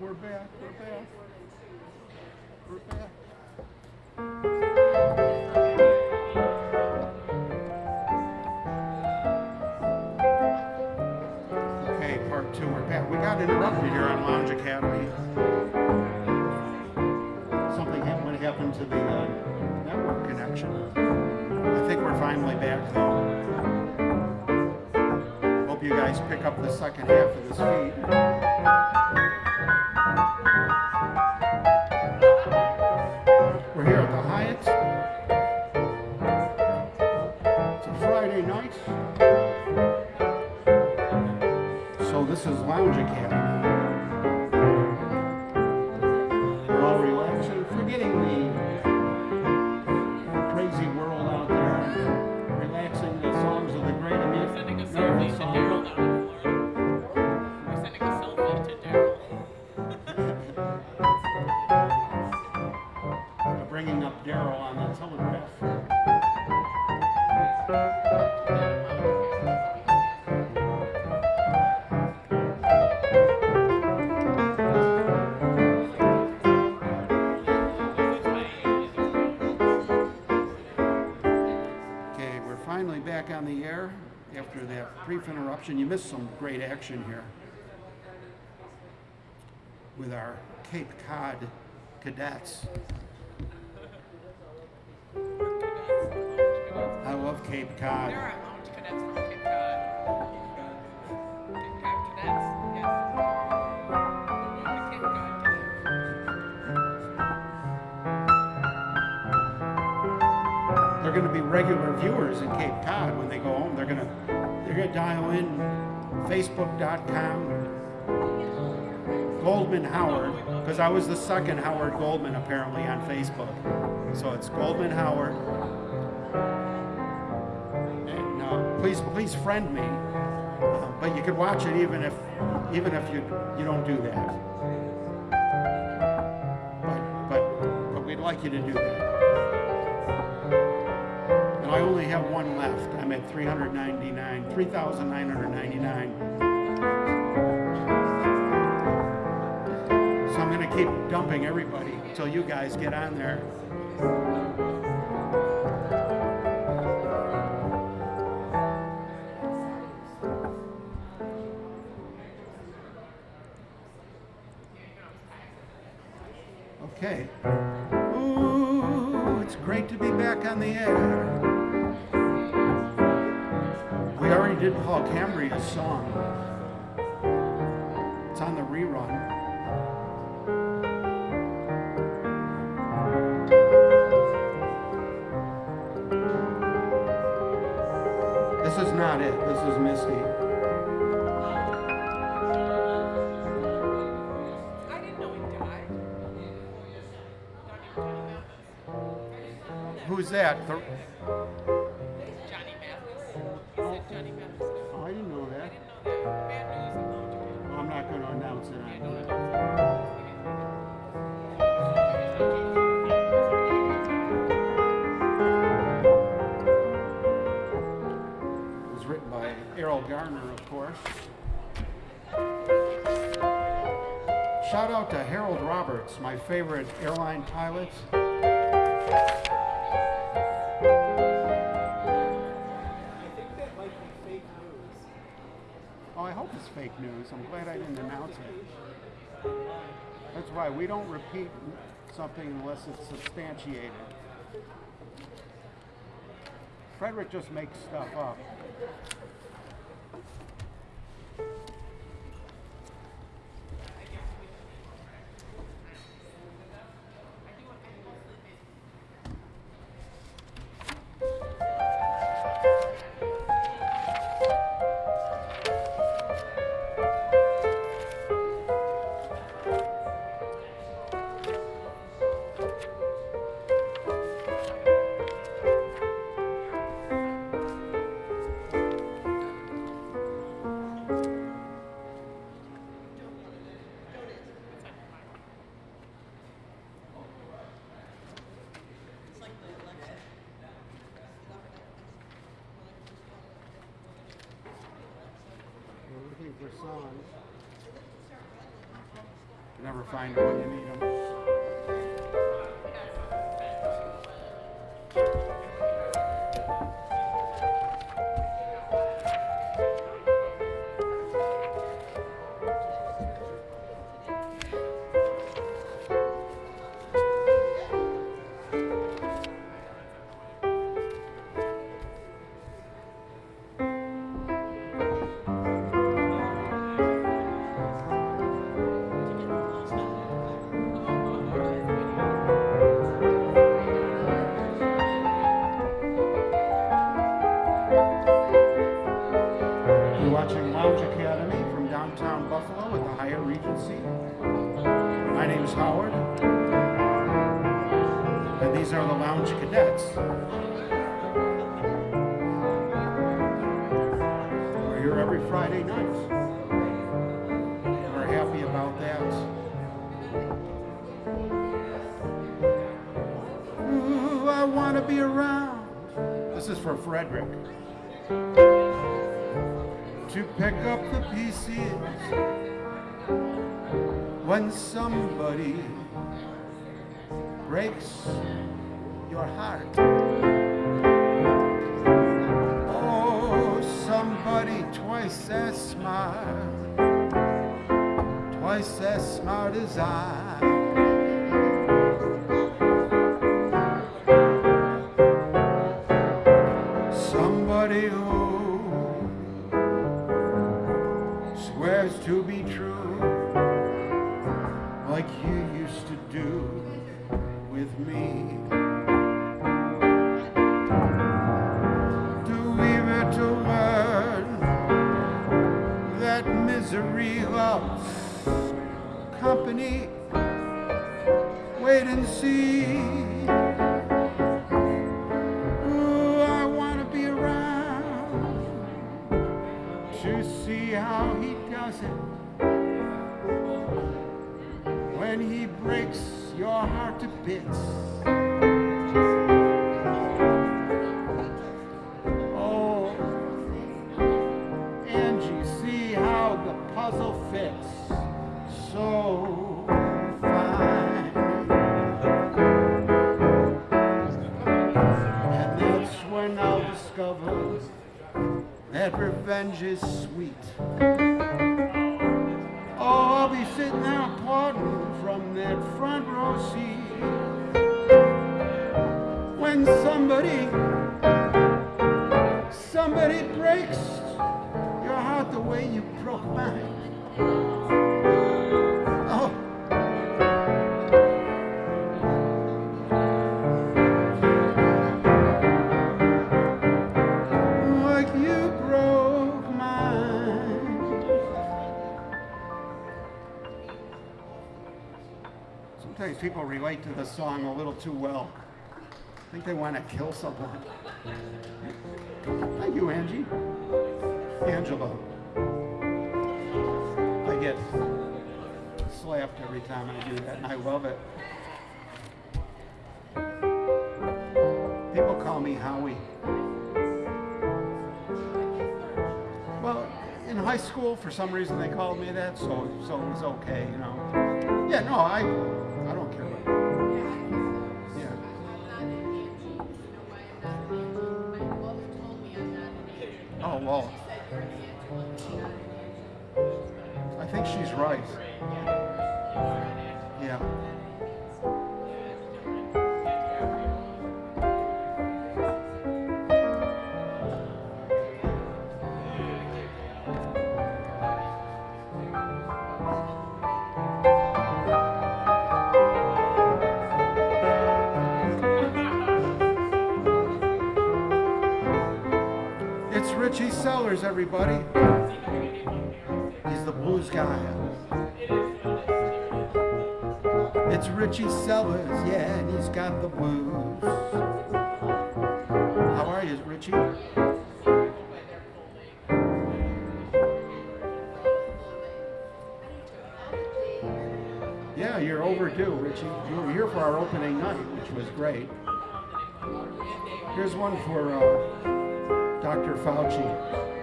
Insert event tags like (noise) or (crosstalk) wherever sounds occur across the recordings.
we're back, we're back. We're back. Okay, part two, we're back. We got interrupted here on Lounge Academy. Something happened, happened to the uh, network connection. I think we're finally back though. Hope you guys pick up the second half of this feed. Interruption. You missed some great action here with our Cape Cod cadets. I love Cape Cod. Dial in Facebook.com Goldman Howard because I was the second Howard Goldman apparently on Facebook. So it's Goldman Howard. And uh, please please friend me. Uh, but you can watch it even if even if you you don't do that. But but but we'd like you to do that. Only have one left. I'm at 399, 3,999. So I'm going to keep dumping everybody until you guys get on there. Okay. Ooh, it's great to be back on the air. We already did Paul Cambria's song. It's on the rerun. This is not it. This is Misty. I didn't know he died. Not even Johnny Mathis. Who's that? The- Johnny Mathis. died. oh, I didn't know that. I didn't know that. Bad news lounge cadets. Well, I'm not going to announce it. Yeah, don't announce it. It was written by Erroll Garner, of course. Shout out to Harold Roberts, my favorite airline pilot. Hope it's fake news. I'm glad I didn't announce it. That's why we don't repeat something unless it's substantiated. Frederick just makes stuff up. Never find them when you need them. Frederick to pick up the pieces when somebody breaks your heart. Oh, somebody twice as smart, twice as smart as I. relate to the song a little too well. I think they want to kill someone. Thank you, Angie. Angela. I get slapped every time I do that, and I love it. People call me Howie. Well, in high school, for some reason, they called me that, so so it was okay, you know. Yeah, no, I everybody. He's the blues guy. It's Richie Sellers, yeah, and he's got the blues. How are you, Richie? Yeah, you're overdue, Richie. You were here for our opening night, which was great. Here's one for uh, Dr. Fauci.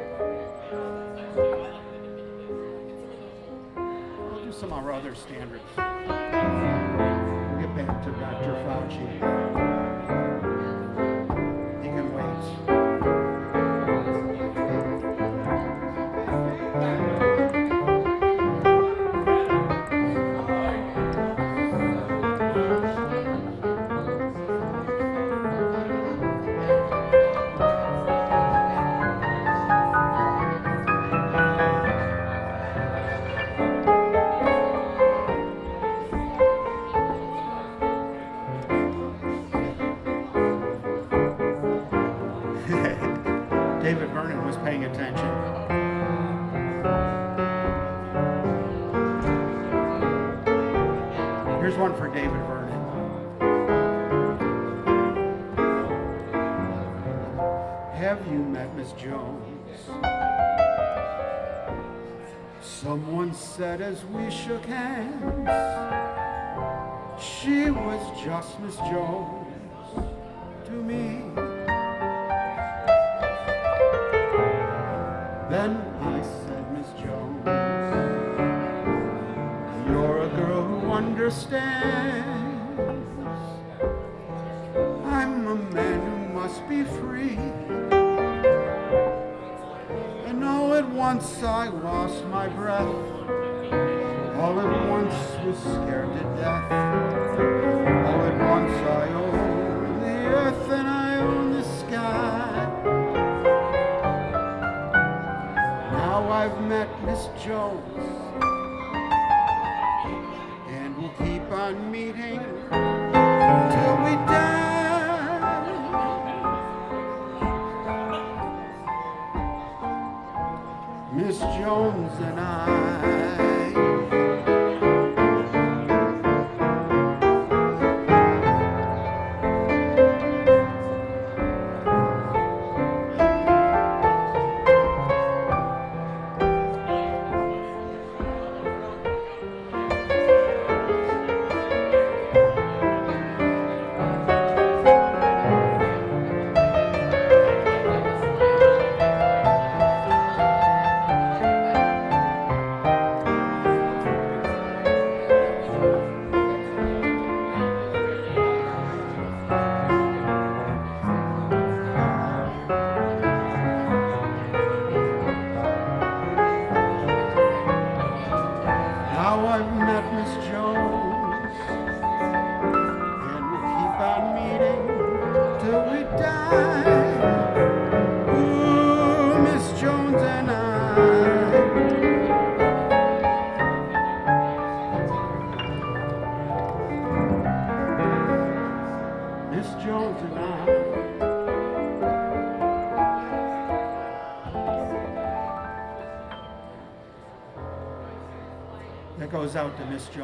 some of our other standards. Get back to Dr. Fauci. as we shook hands. She was just Miss Jones.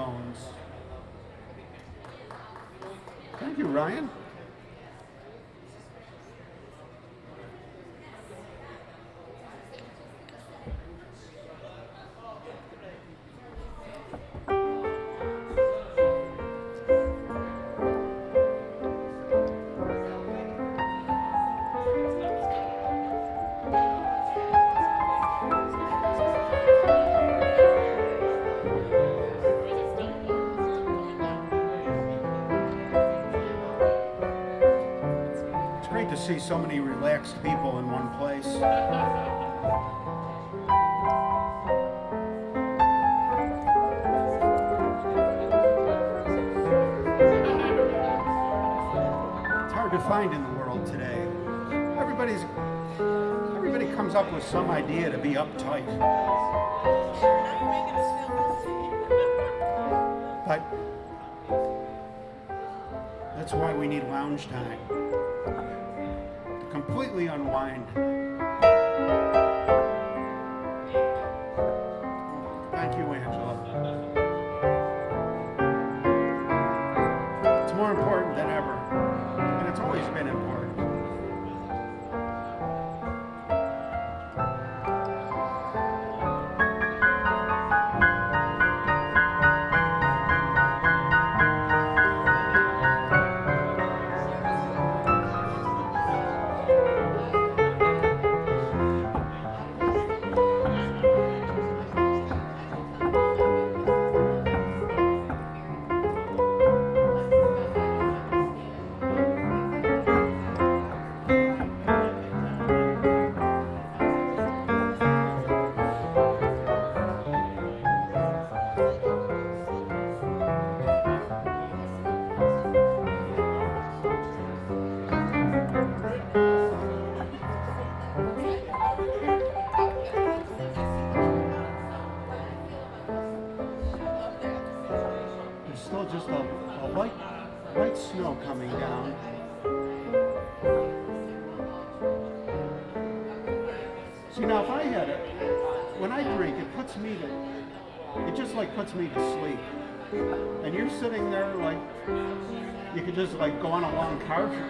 Phones. six people in one place. It's hard to find in the world today. Everybody's, everybody comes up with some idea to be uptight. But that's why we need lounge time completely unwind.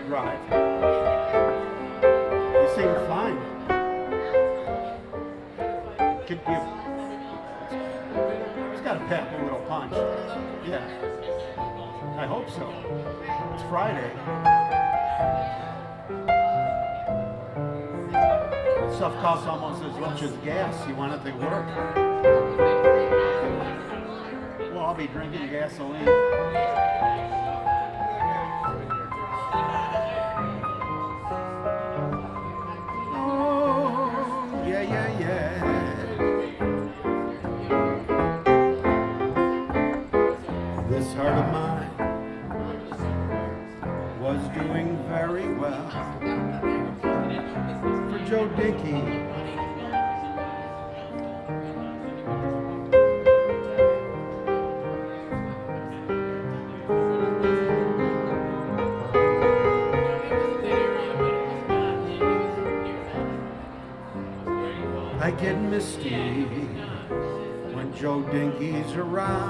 Right. you seem fine. Could you... It's got a pep, a little punch. Yeah. I hope so. It's Friday. Stuff costs almost as much as gas. You want it to work. Well, I'll be drinking gasoline. around.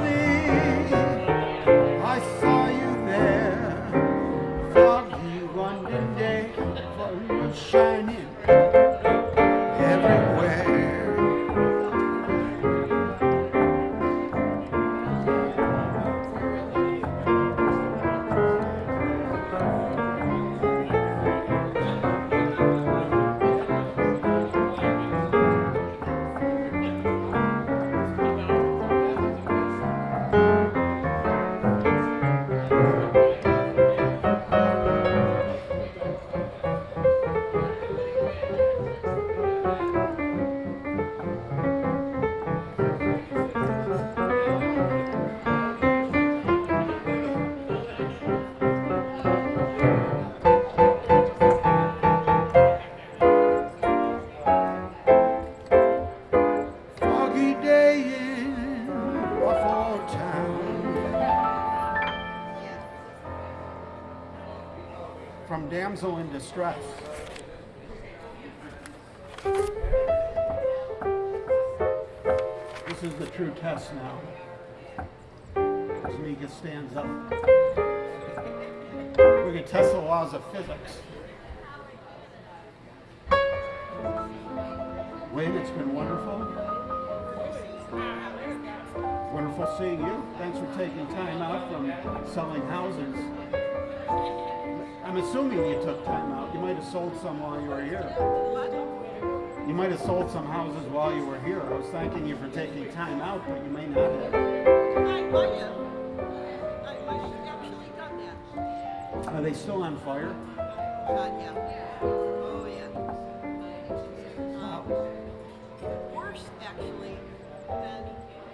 lonely. Distress. This is the true test now. Tamika stands up. We can test the laws of physics. Wade, it's been wonderful. Wonderful seeing you. Thanks for taking time out from selling houses. I'm assuming you took time out. You might have sold some while you were here. You might have sold some houses while you were here. I was thanking you for taking time out, but you may not have. I might have. I actually done that. Are they still on fire? God, yeah. Oh, yeah. Worse, actually, than,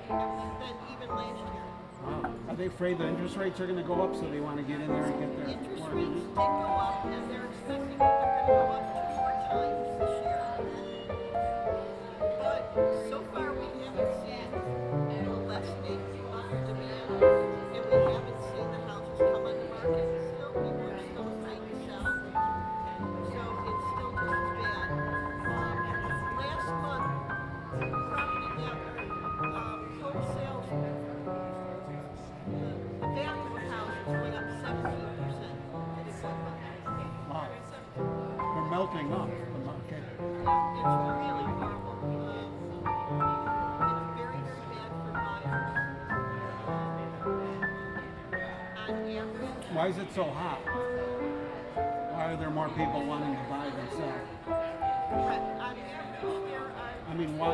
than even last year. Wow. Are they afraid the interest rates are going to go up, so they want to get in there and get their Interest rates did go up, and they're expecting that they're going to go up two more times this year. But so far, Why is it so hot? Why are there more people wanting to buy than sell? on average, there are I mean, why?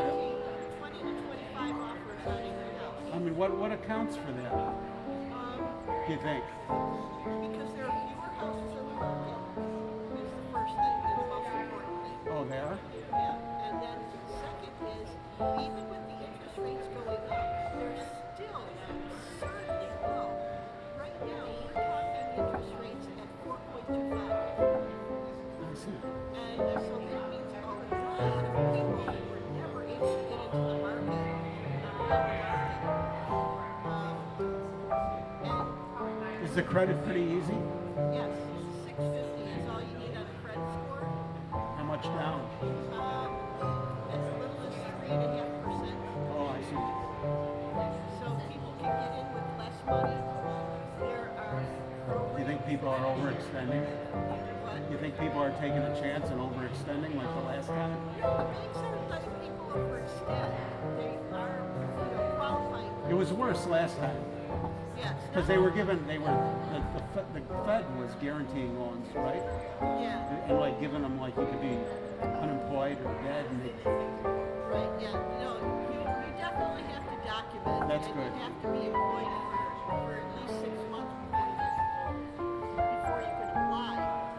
20 to 25 offers on every house. I mean, what, what accounts for that, Um, do you think? because there are fewer houses on the market, is the first thing, the most important thing. Oh, there? Yeah, and then second is, even with the interest rates going up, they're Is the credit pretty easy? yes, six fifty is all you need on a credit score. How much down? Um, as little as three and a half percent. Oh, I see. So people can get in with less money. There are Do you think people are overextending? You think people are taking a chance and overextending like the last time? No, the banks aren't people overextend. They are, you know, qualifying. It was worse last time Yes. because they were given, they were, the, the, the Fed was guaranteeing loans, right? Yeah, And, and like giving them like you could be unemployed or dead and they, right, yeah. No, you, you definitely have to document. That's and good. You have to be employed for, for at least six months before you, before you can apply.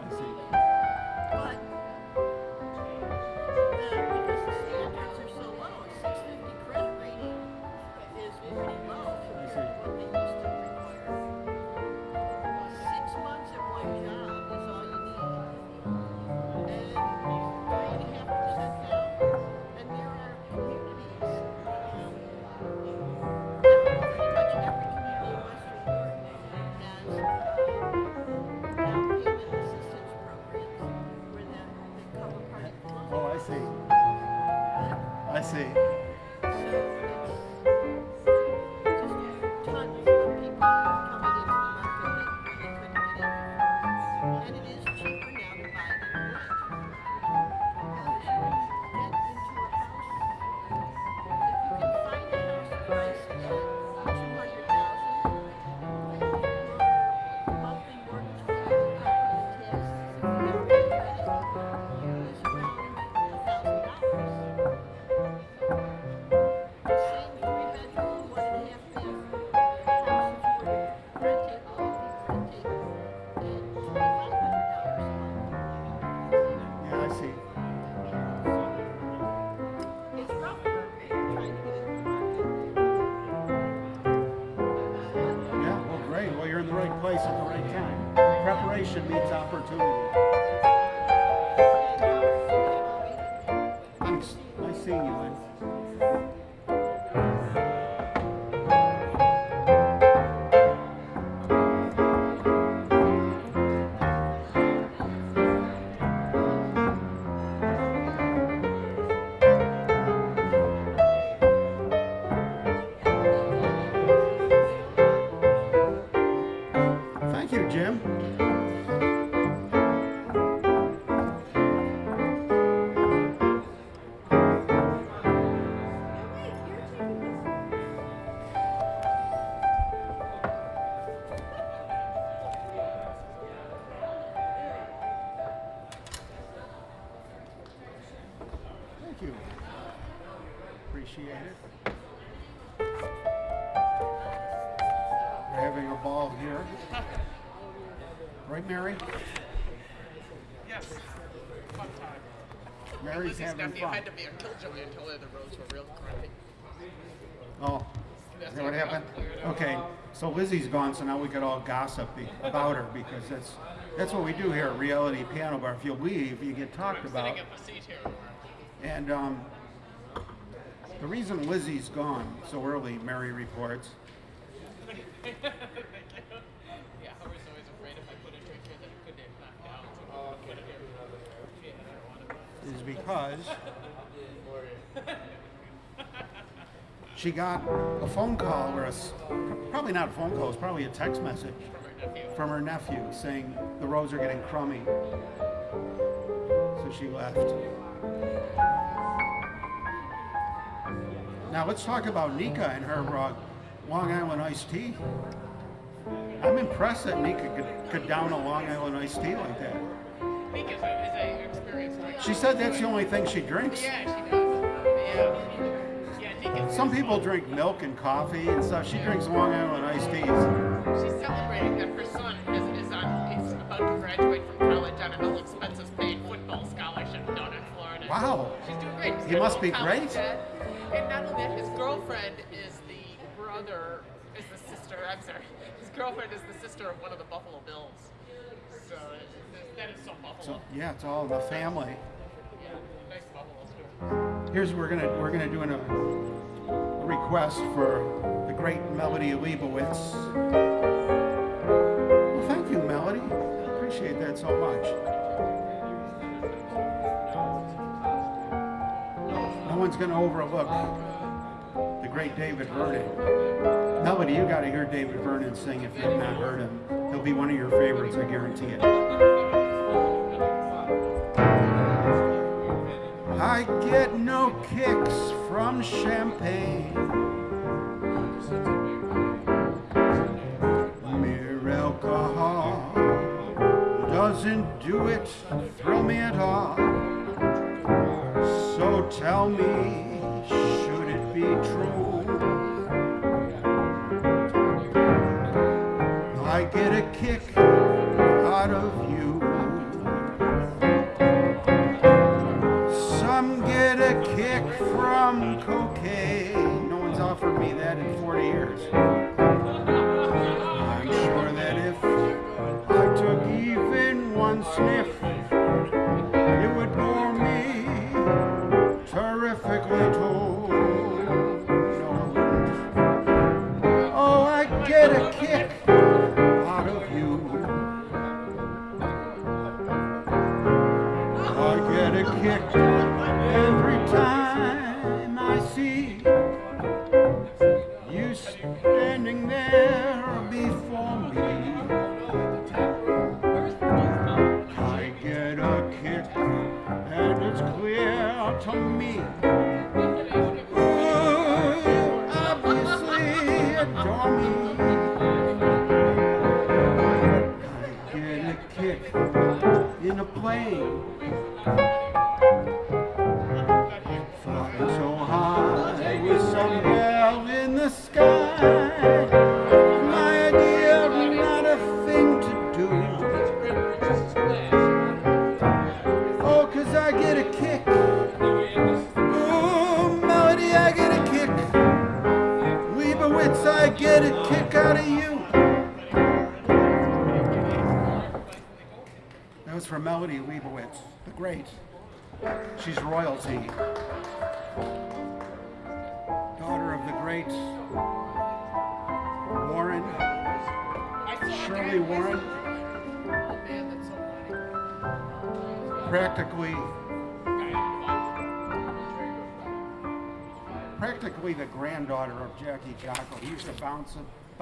Time. Mary's Lizzie's having nephew fun. had to be a killjoy until the roads were real crappy. Oh, is that what happened? Okay, so Lizzie's gone, so now we could all gossip be- about her because that's, that's what we do here at Reality Piano Bar. If you leave, you get talked I'm about. sitting in seat here. And um, the reason Lizzie's gone so early, Mary reports, (laughs) yeah, I was always afraid if I put a drink here that it could get knocked down. So I put it here. Yeah, I don't want it. is because (laughs) she got a phone call or a, probably not a phone call, it's probably a text message from her nephew saying the roads are getting crummy. So she left. Now let's talk about Nika and her uh, Long Island iced tea. I'm impressed that Nika could, could down a Long Island iced tea like that. Nick is a, is a experienced. She said that's the only thing she drinks. Yeah, she does. Um, yeah. Yeah, Some people drink milk and coffee and stuff. She drinks Long Island iced teas. She's celebrating that her son is, is on is about to graduate from college on an all expenses paid football scholarship down in Florida. Wow. She's doing great. He's He must be great. debt. And not only that, his girlfriend is the brother, is the sister. I'm sorry, his girlfriend is the sister of one of the Buffalo Bills. That is so Buffalo. So yeah, it's all the family. yeah, nice Buffalo. Here's we're gonna we're gonna do an, uh, a request for the great Melody Leibowitz. Well, thank you, Melody. I appreciate that so much. No one's gonna overlook the great David Vernon. Melody, you gotta hear David Vernon sing if you've not heard him. He'll be one of your favorites, I guarantee it. I get no kicks from champagne. Mere alcohol doesn't do it, thrill me at all. So tell me, should it be true?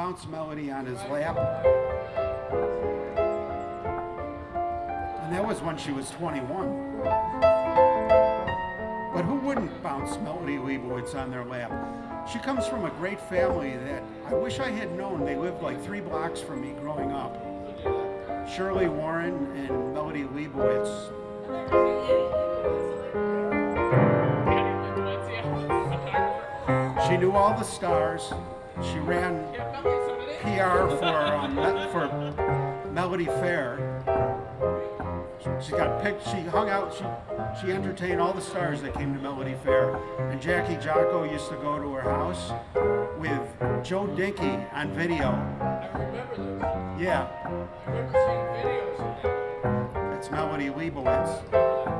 Bounce, Melody on his lap. And that was when she was 21. But who wouldn't bounce Melody Leibowitz on their lap? She comes from a great family that I wish I had known. They lived like three blocks from me growing up. Shirley Warren and Melody Leibowitz. She knew all the stars. She ran Yeah, Melody, so did it. PR for um, for Melody Fair. She got picked. She hung out. She she entertained all the stars that came to Melody Fair. And Jackie Jocko used to go to her house with Joe Dinky on video. I remember those. Yeah, I remember seeing videos of that. it's Melody Leibowitz.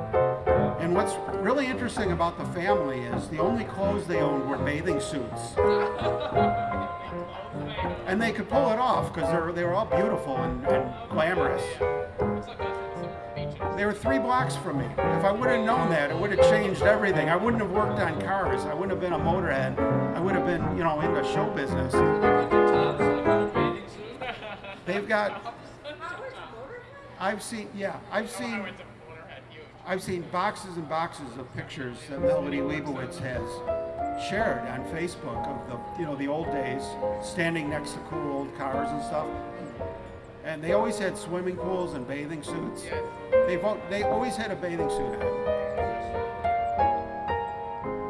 What's really interesting about the family is the only clothes they owned were bathing suits. And they could pull it off because they were all beautiful and, and glamorous. It's like us in some beaches. They were three blocks from me. If I would have known that, it would have changed everything. I wouldn't have worked on cars. I wouldn't have been a motorhead. I would have been, you know, into show business. They went to tops in a bathing suit. They've got, I've seen, yeah, I've seen, went to Motorhead, huge. I've seen boxes and boxes of pictures that Melody Leibowitz has shared on Facebook of the, you know, the old days, standing next to cool old cars and stuff. And they always had swimming pools and bathing suits. Yes. They've, they always had a bathing suit on.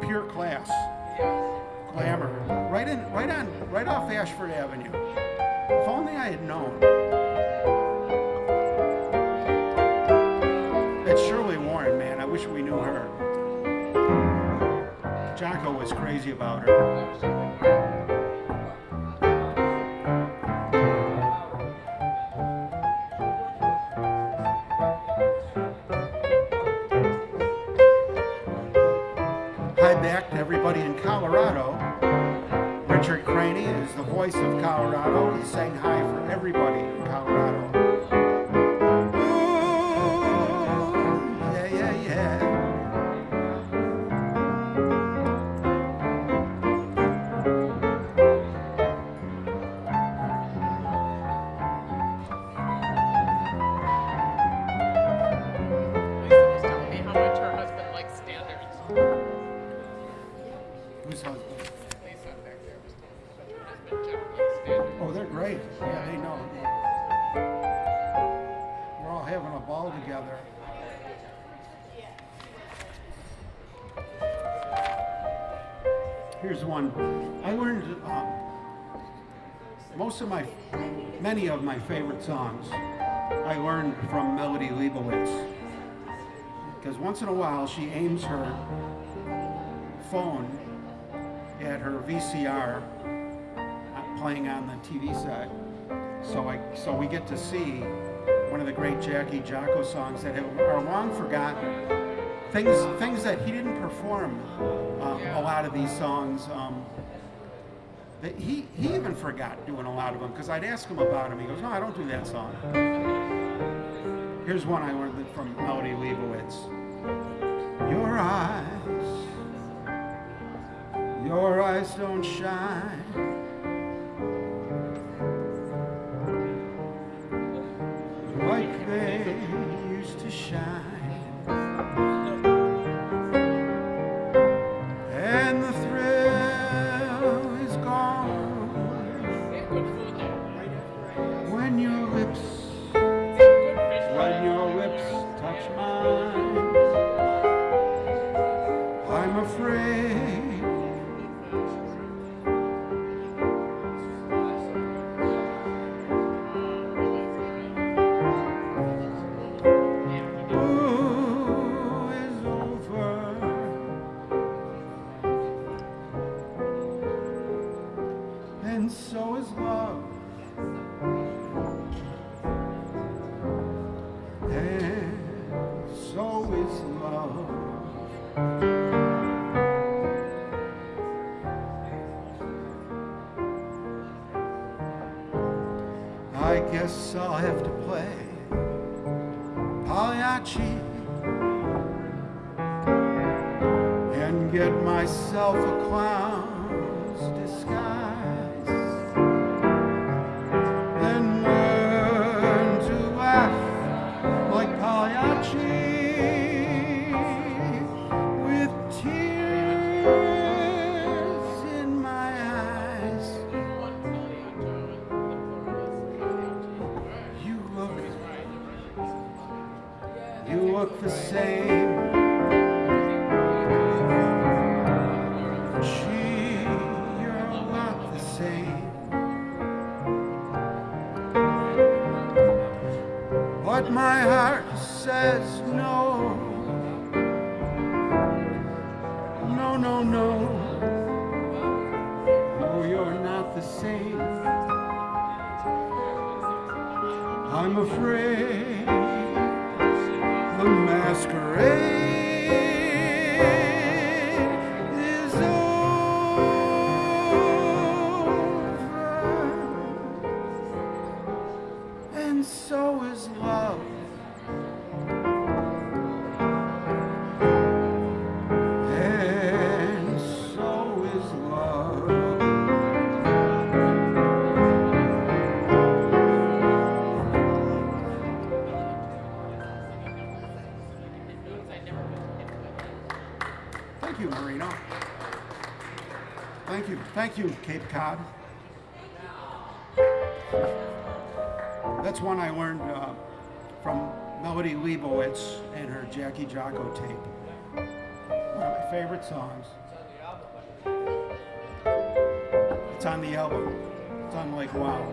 Pure class. Yes. glamour right in right on right off Ashford Avenue. If only I had known. It's Shirley Warren, man. I wish we knew her. Jocko was crazy about her. Hi back to everybody in Colorado. Richard Craney is the voice of Colorado. He's saying hi for everybody in Colorado. Most of my, many of my favorite songs I learned from Melody Leibowitz. Because once in a while she aims her phone at her VCR uh, playing on the TV set. So I so we get to see one of the great Jackie Jocko songs that have, are long forgotten. Things things that he didn't perform. Um, a lot of these songs. Um, he he even forgot doing a lot of them because I'd ask him about them. He goes, "No, I don't do that song." Here's one I learned from Melody Leibowitz. Your eyes, your eyes don't shine. like they used to shine. Thank you. Cape Cod. That's one I learned uh, from Melody Leibowitz and her Jackie Jocko tape. One of my favorite songs. It's on the album. It's on like wow.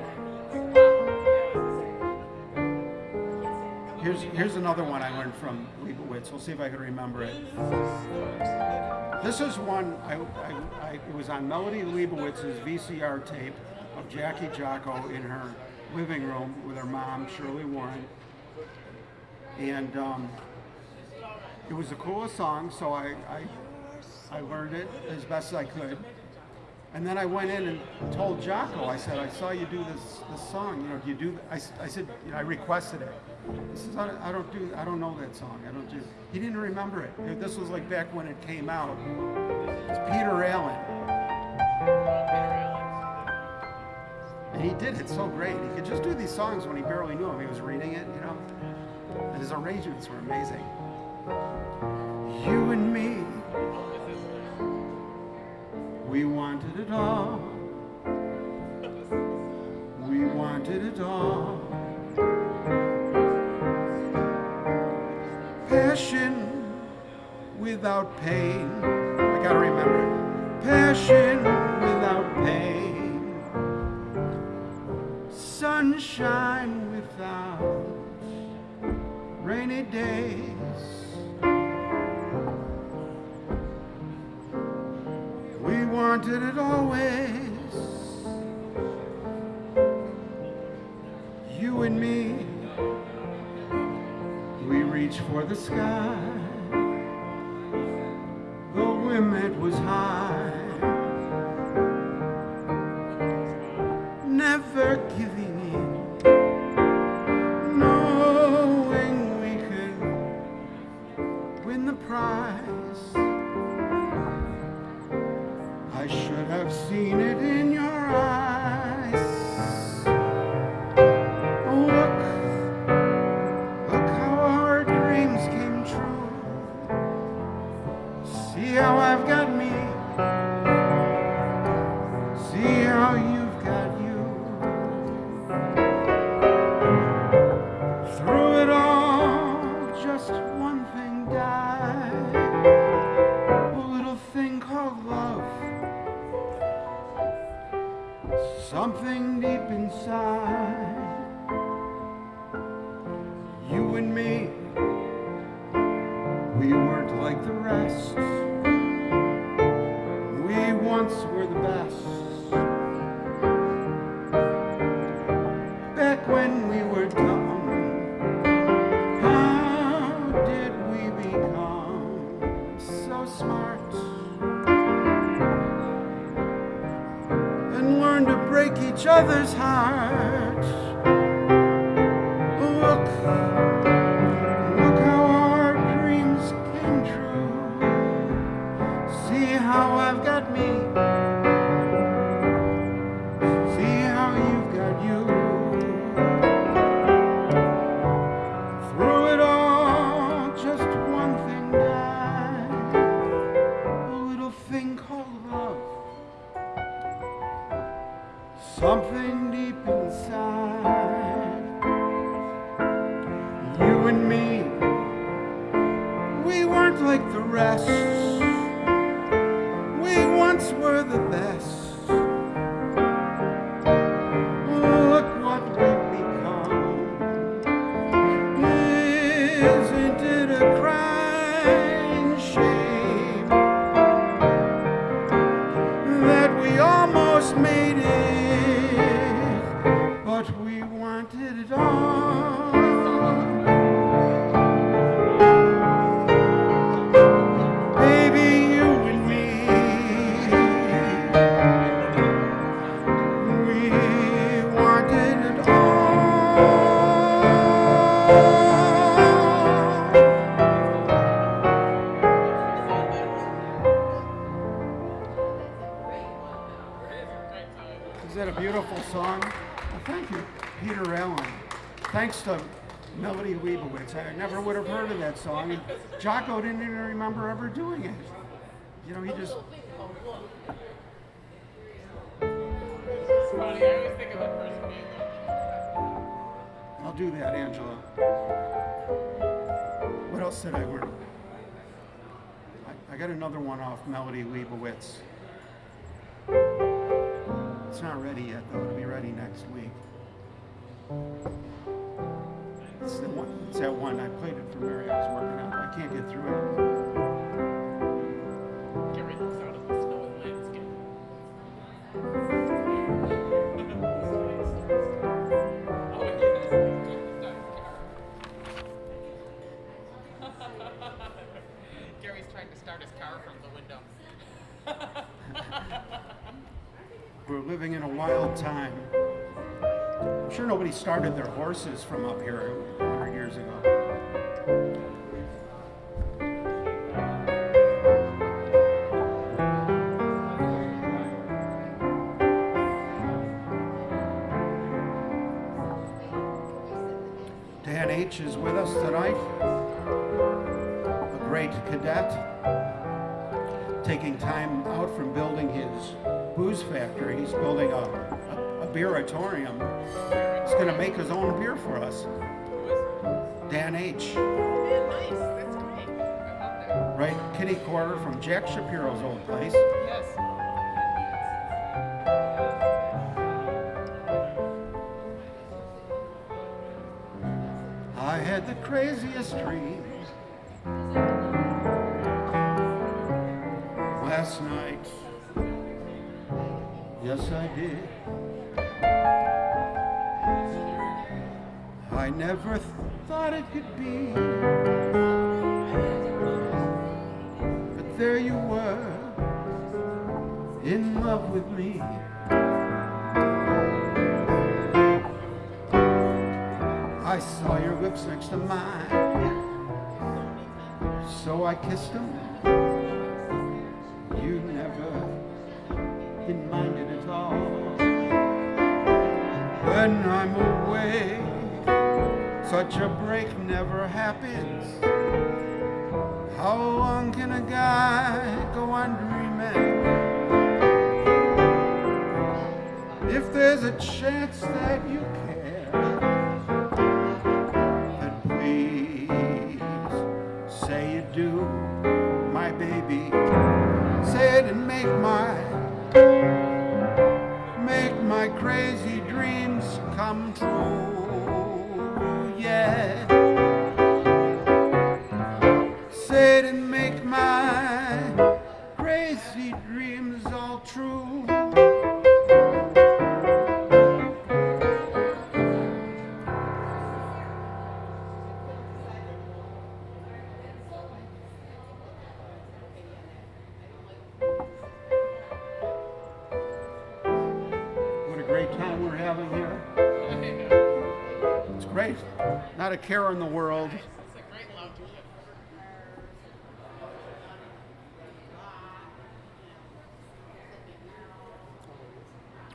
Here's here's another one I learned from Leibowitz. We'll see if I can remember it. This is one I, I, I it was on Melody Leibowitz's VCR tape of Jackie Jocko in her living room with her mom Shirley Warren, and um, it was the coolest song. So I, I I learned it as best as I could. And then I went in and told Jocko, I said, I saw you do this, this song, you know, do you do, I, I said, you know, I requested it. He says, I don't, I don't do, I don't know that song, I don't do, he didn't remember it. This was like back when it came out. It's Peter Allen. And he did it so great. He could just do these songs when he barely knew him. He was reading it, you know. And his arrangements were amazing. You and me, we wanted it all. We wanted it all. Passion without pain. I gotta remember it. Passion without pain. Sunshine without rainy days. We wanted it always. You and me, we reached for the sky. The limit was high. Never giving in, knowing we could win the prize. I should have seen it in your eyes. Song. And Jocko didn't even remember ever doing it. You know, he just I'll do that, Angela. What else did I learn? I, I got another one off Melody Leibowitz. It's not ready yet, though. It'll be ready next week. It's the one. It's that one. I played it for Mary. I was working on. it. I can't get through it. Get rid of the the snowy landscape. oh. (laughs) Gary's trying to start his car from the window. (laughs) We're living in a wild time. I'm sure nobody started their horses from up here 100 years ago. Dan H. is with us tonight, a great cadet taking time out from building his booze factory. He's building a, a, a beeratorium. He's going to make his own beer for us. Dan H. Oh, man, nice. That's great. I love that. Right? Kitty Quarter from Jack Shapiro's old place. Yes. I had the craziest dreams last night. Yes, I did. I never thought it could be. But there you were, in love with me. I saw your lips next to mine. So I kissed them. You never didn't mind it at all. When I'm such a break never happens. How long can a guy go on dreaming? If there's a chance that you care, then please say you do, my baby. Say it and make my make my crazy dreams come true.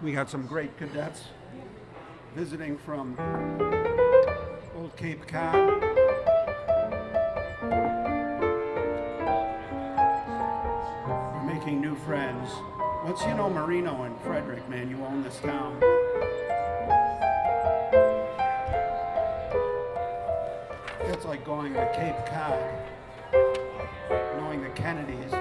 We had some great cadets visiting from Old Cape Cod. Making new friends. Once you know Marino and Frederick, man, you own this town. It's like going to Cape Cod, knowing the Kennedys,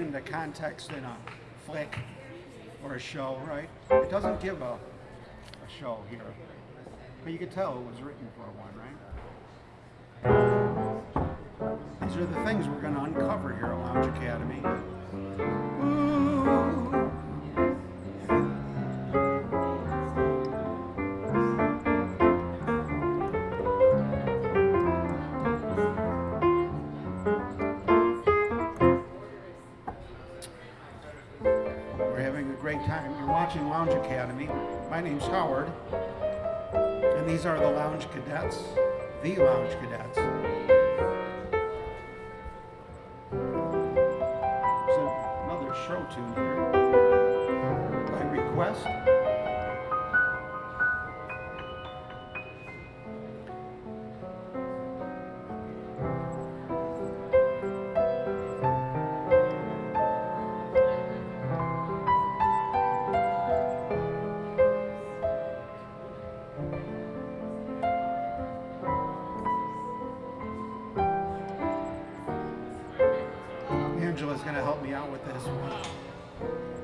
it into context in a flick or a show, right? It doesn't give a, a show here. But you could tell it was written going to help me out with this one.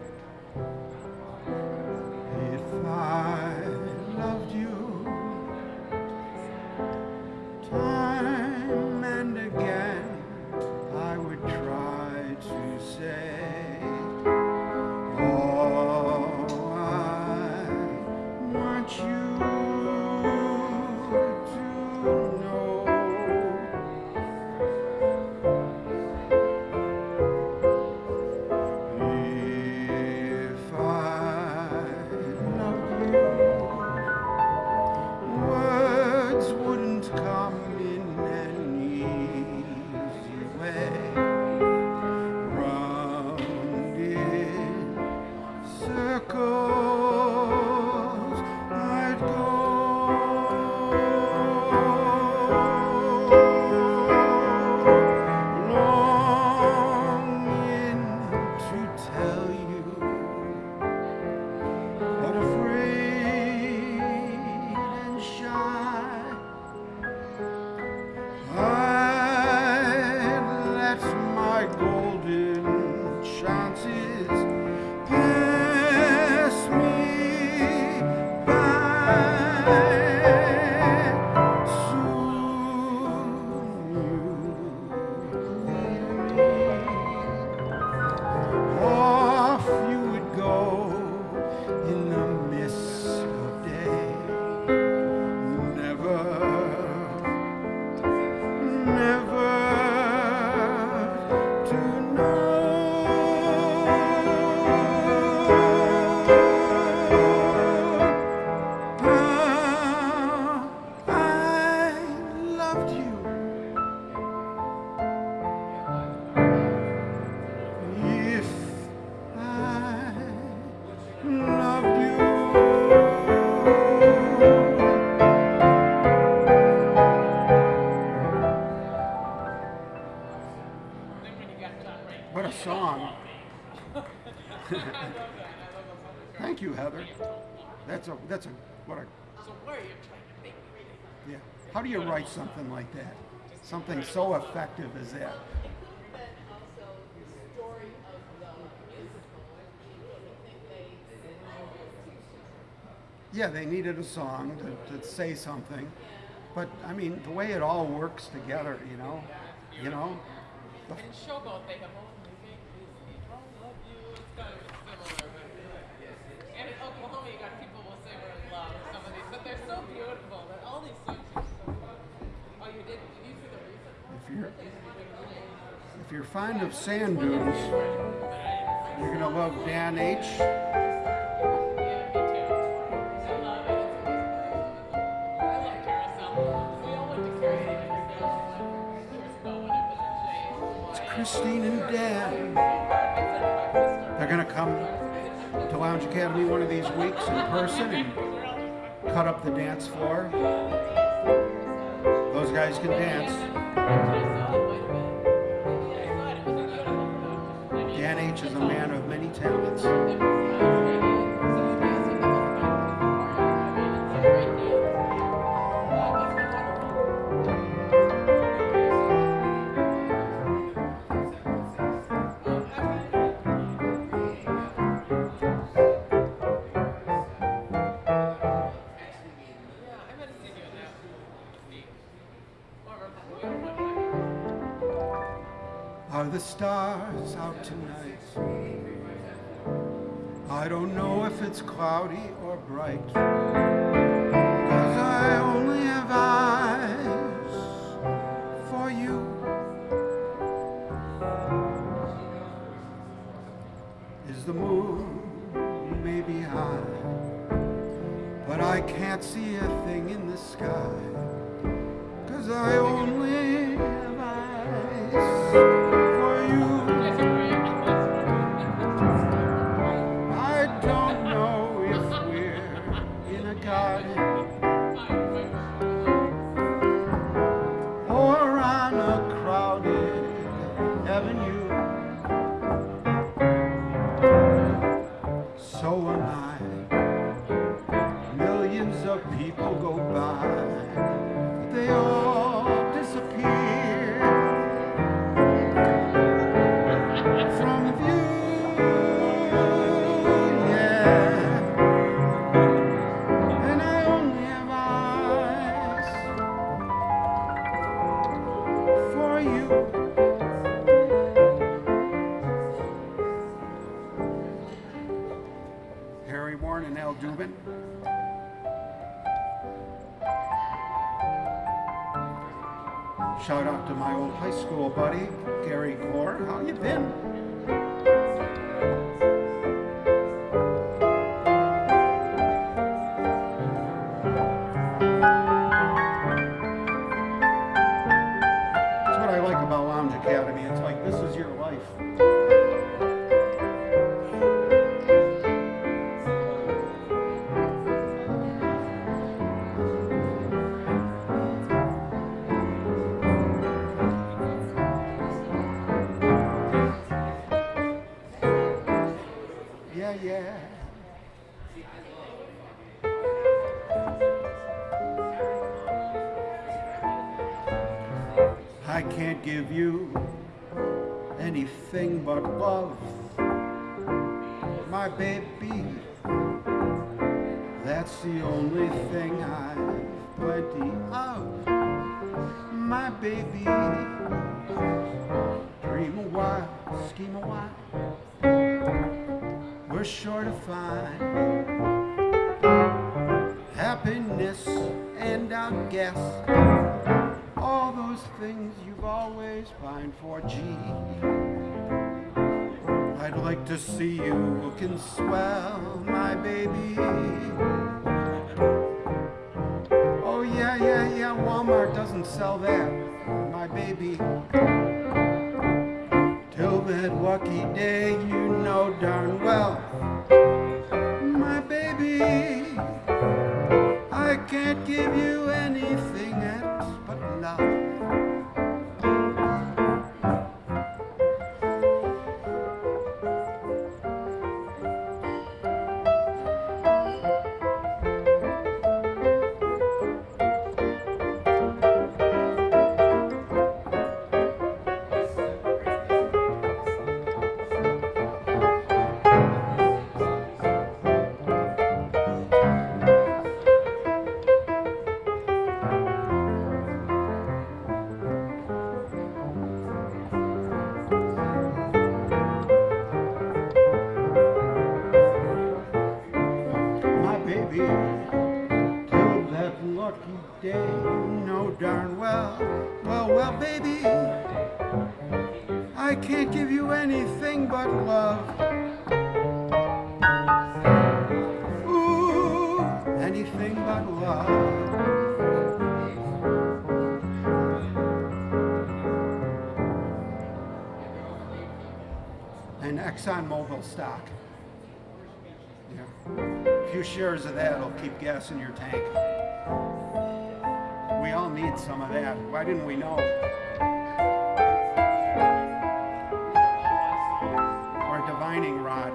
Write something like that? Something so effective as that. It could have been also the story of the musical. I think they. Yeah, they needed a song to, to say something, but I mean the way it all works together, you know, you know. The- In Showboat, they have only make believe, I love you. It's kind of similar. But, and in Oklahoma, you got people will say we're in love. Some of these, but they're so beautiful. That all these songs are so good. Oh, you did? Did you see the recent one? If you're if you're fond of sand dunes, you're gonna love Dan H. To It's Christine and Dan. They're gonna come to Lounge Academy one of these weeks in person and cut up the dance floor. Those guys can dance. Dan H is a man of many talents. Are the stars out tonight? I don't know if it's cloudy or bright. Cause I only have eyes for you. Is the moon maybe high? But I can't see a thing in the sky. Cause I only have eyes but they all to my old high school buddy, Gary Gore. How you been? Stock. Yeah. A few shares of that will keep gas in your tank. We all need some of that. Why didn't we know? Our divining rod.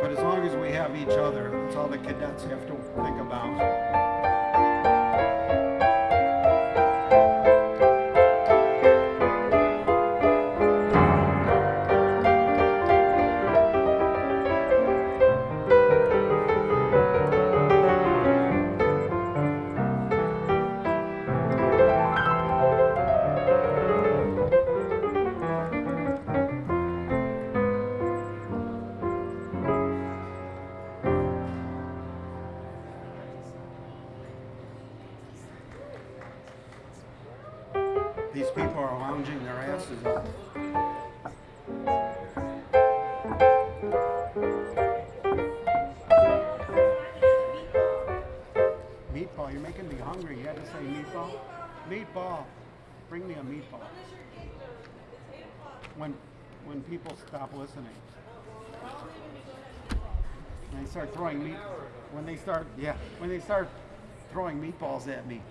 But as long as we have each other, that's all the cadets have to think about. Throwing meat when they start yeah, when they start throwing meatballs at me.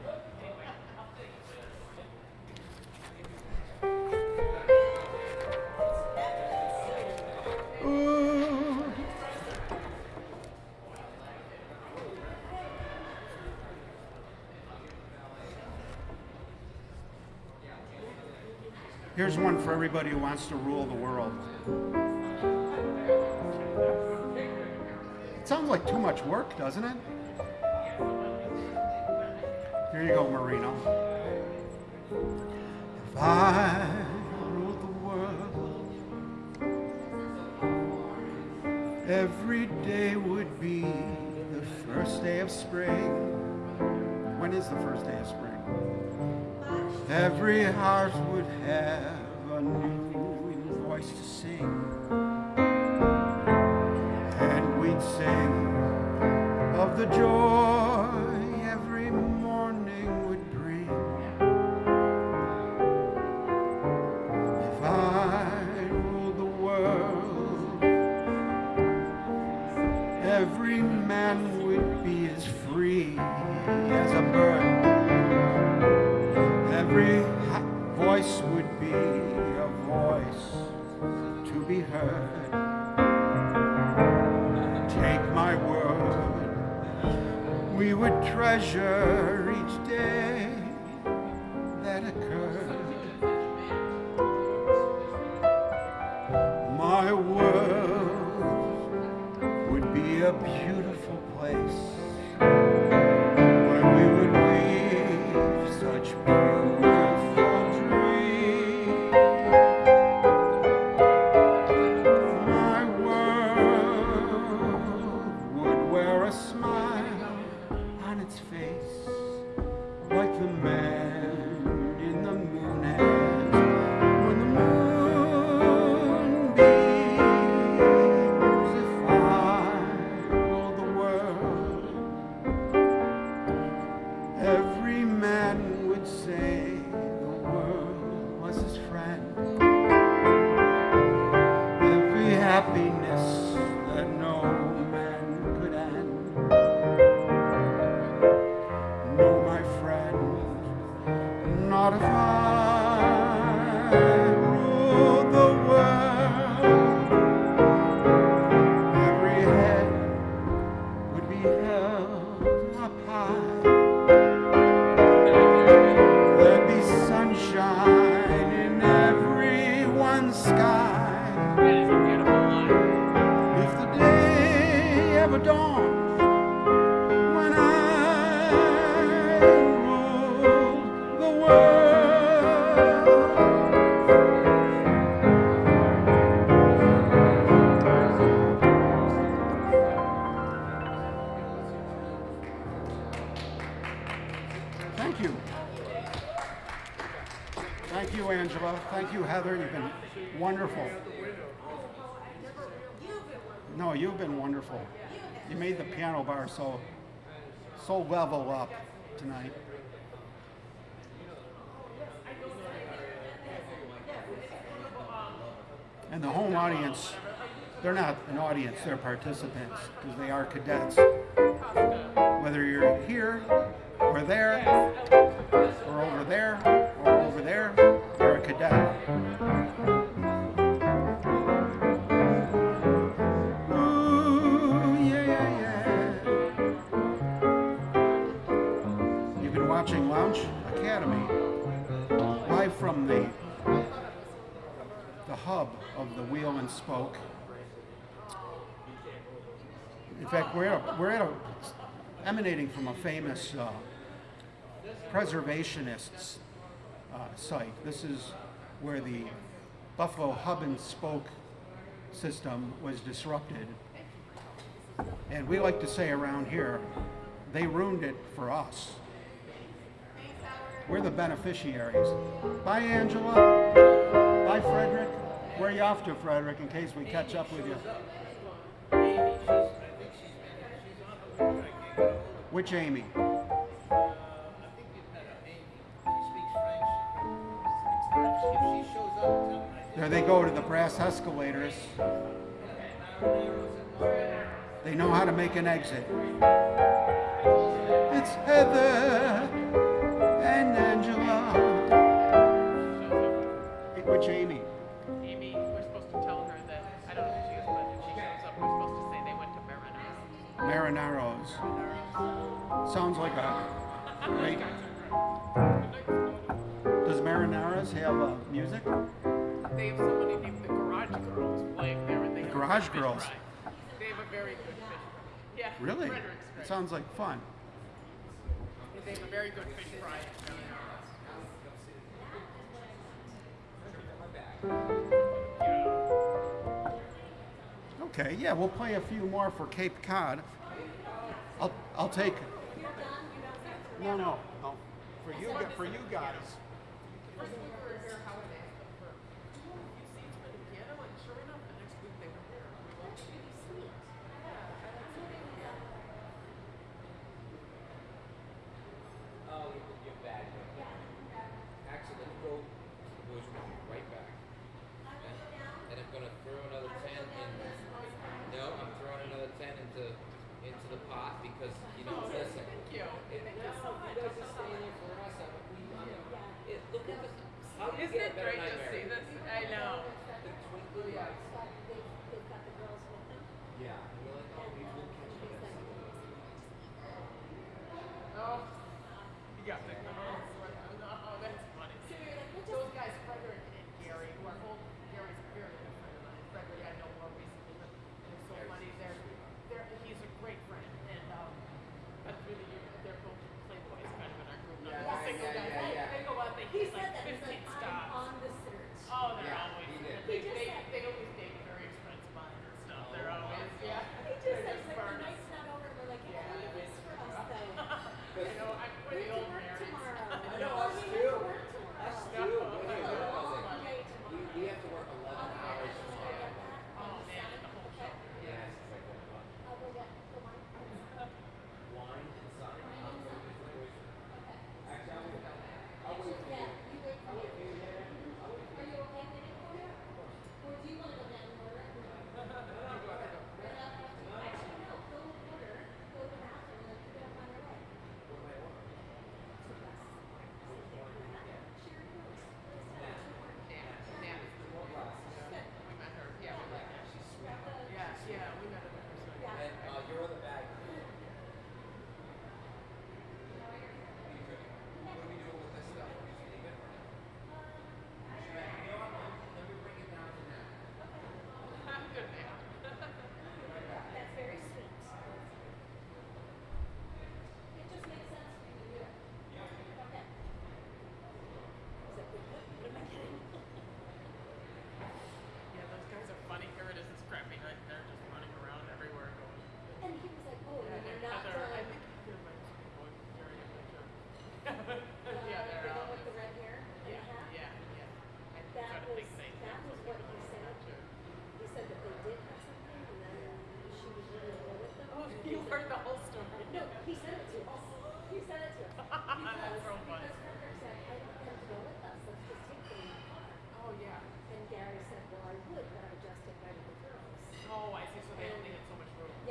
Here's one for everybody who wants to rule the world. Sounds like too much work, doesn't it? Here you go, Marino. If I the world, every day would be the first day of spring. When is the first day of spring? Every heart would have joy bar so so level up tonight. And the home audience, they're not an audience, they're participants because they are cadets. Whether you're here or there or over there hub of the wheel and spoke. In fact, we're at we're at a emanating from a famous uh, preservationists uh, site. This is where the Buffalo hub and spoke system was disrupted. And we like to say around here, they ruined it for us. We're the beneficiaries. Bye, Angela. Bye, Frederick. Where are you off to, Frederick, in case we catch up with you? Which Amy? There they go to the brass escalators. They know how to make an exit. It's Heather and Angela. Which Amy? Mariners. Marinaros. Sounds like a great. Does Marinaras have uh, music? They have somebody named the Garage Girls playing there, and they The Garage Girls. fry. They have a very good fish fry. Yeah. Really? It sounds like fun. They have a very good fish fry. Okay, yeah, we'll play a few more for Cape Cod. I'll, take. No, no, no. For you, for you guys.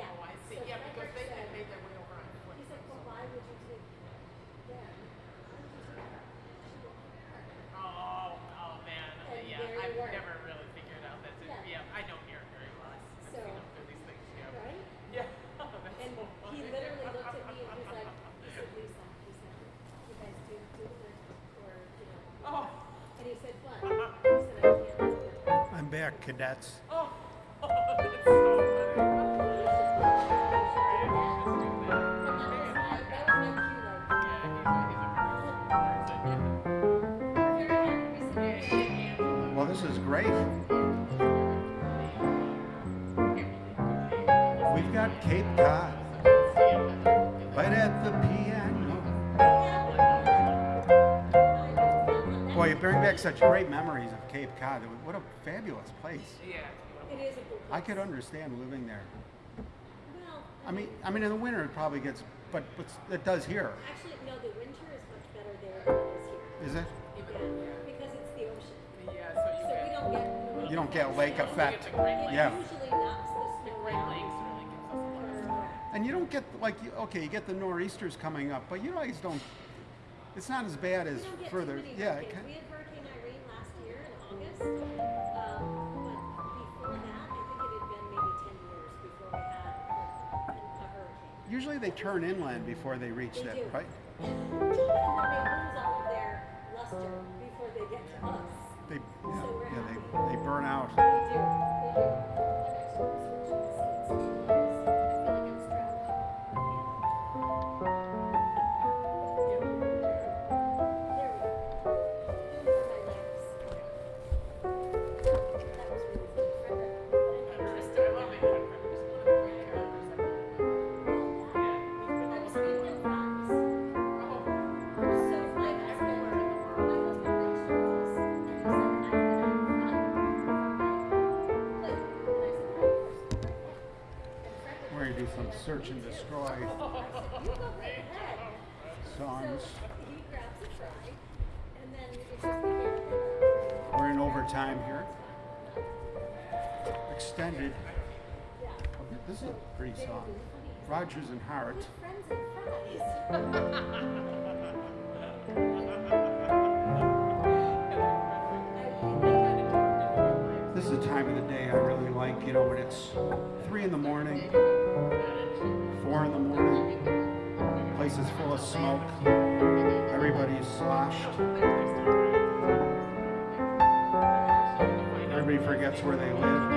Yeah. Oh, I see. So Yeah, because they Frederick had made their way over on foot. He said, well, why would you take them? Why would you take her? She won't care. Oh, oh man. And yeah, there I've were. never really figured out that. Yeah. Yeah. I know Aaron very well. I've I've So- seen him do these things. Yeah. Right? Yeah. (laughs) That's And so he literally looked at me and he's like, he said, Lisa, he said, you guys do, do the work or, you know. Oh. And he said, what? he said, I can't. I'm back, cadets. Back such great memories of Cape Cod. What a fabulous place. Yeah. It is a good I could understand living there. Well, I mean, I mean, in the winter it probably gets, but, but it does here. actually, no, the winter is much better there than it is here. Is it? Yeah, because it's the ocean. Yeah. So you So we get don't get. You don't get lake effect. the Great Yeah. usually knocks the the snow Great out. Lakes really gives us a lot of stuff. Uh, and you don't get like you, okay, you get the nor'easters coming up, but you guys don't. It's not as bad as We don't get further. too many Yeah, um, but before that, I think it had been maybe ten years before we had a, a hurricane. usually they turn inland before they reach They that, do. right? They lose all of their luster before they get to us. They, yeah, we're yeah, they, they burn out. We're in overtime here. Extended. This is a pretty song. Rodgers and Hart. (laughs) where they live.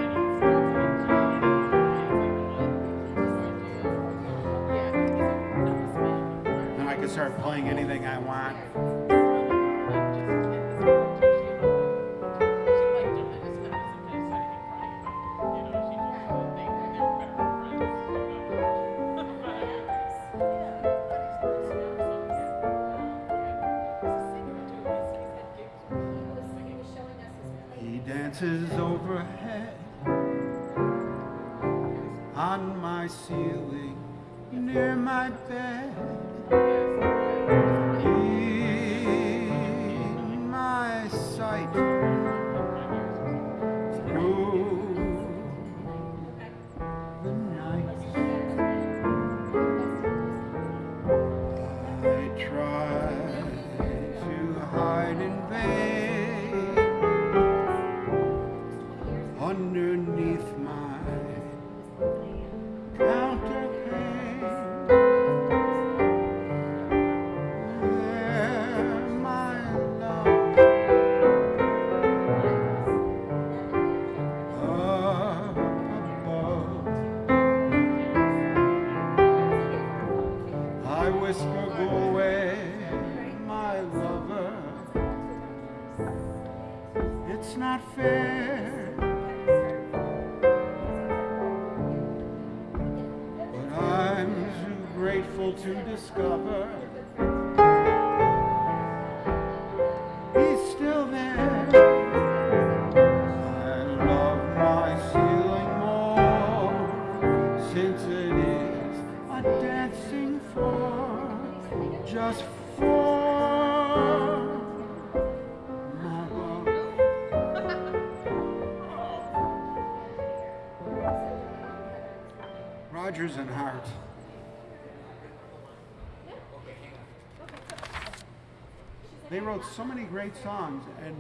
Great songs, and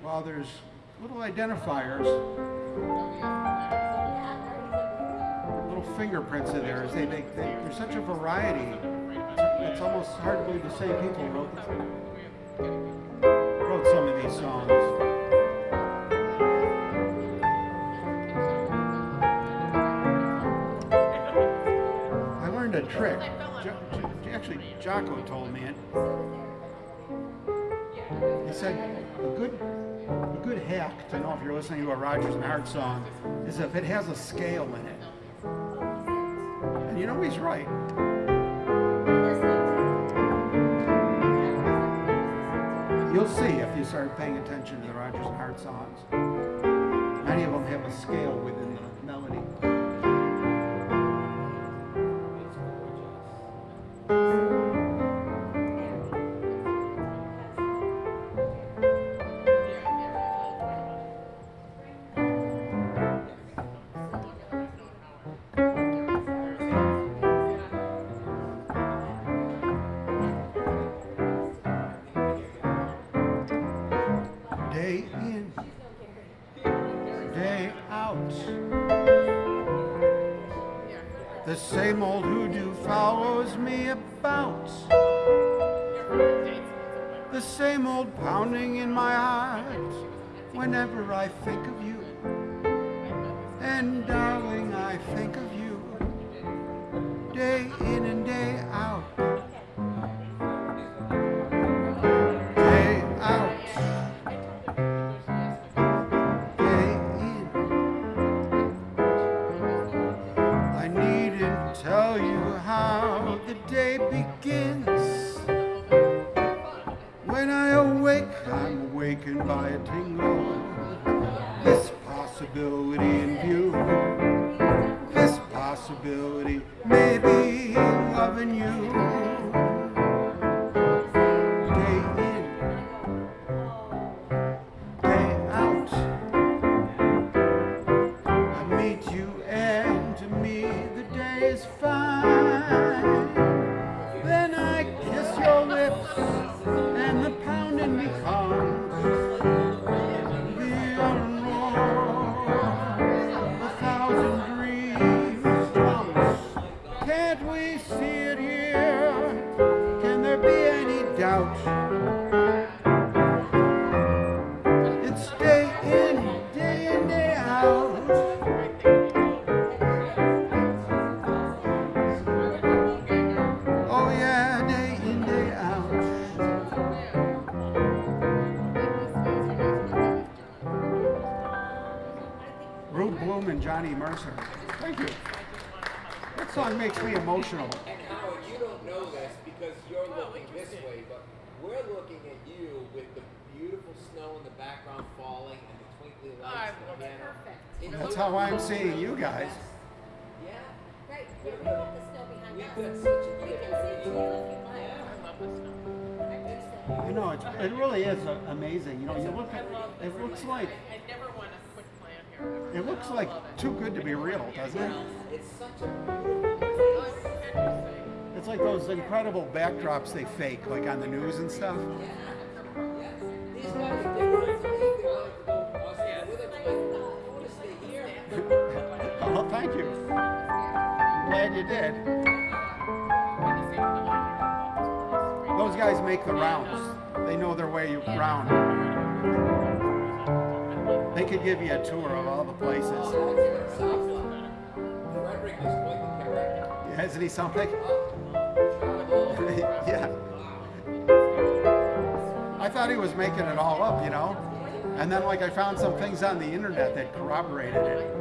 while there's little identifiers, little fingerprints in there, as they make, they, there's such a variety. It's almost hard to believe the same people wrote wrote some of these songs. I learned a trick. Jo- actually, Jocko told me it. Said a good a good hack to know if you're listening to a Rodgers and Hart song is if it has a scale in it. And you know he's right. You'll see if you start paying attention to the Rodgers and Hart songs. Many of them have a scale within day out. The same old hoodoo follows me about. The same old pounding in my heart whenever I think of you. And darling, I think of you day snow in the background falling and the twinkly lights I in the love it. That's how I'm seeing you guys. Yeah. Right, yeah, we want the snow behind We've us. got such a We can see it too if you like. I love this stuff. I do so. You know, it's, it really is amazing. You know, you look I at it looks like I never want to quit playing here. it looks like it. too good to be real, doesn't it? It's such a beautiful place. What can you say? It's like those incredible backdrops they fake, like on the news and stuff. Yeah. Here. Oh, thank you. I'm glad you did. Those guys make the rounds. They know their way around. They could give you a tour of all the places. Isn't he something? (laughs) Yeah. I thought he was making it all up, you know? And then, like, I found some things on the internet that corroborated it.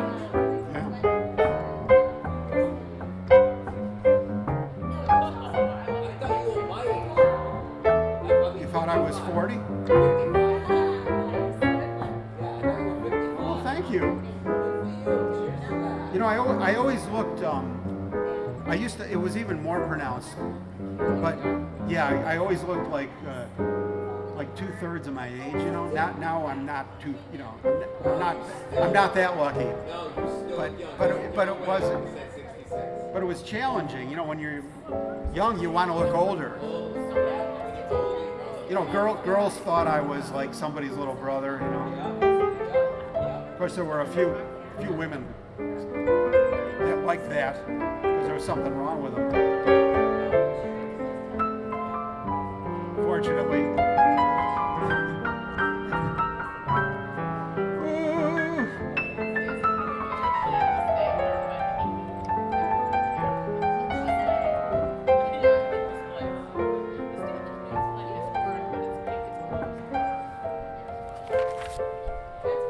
How long looked. Um, I used to. It was even more pronounced. But yeah, I, I always looked like uh, like two thirds of my age. You know. Not now. I'm not too. You know. I'm not. I'm not that lucky. But- but it- but it wasn't. You said 66. But it was challenging. You know, when you're young, you want to look older. You know, girl, girls thought I was like somebody's little brother. You know. Of course, there were a few few women like that because there was something wrong with them. Fortunately.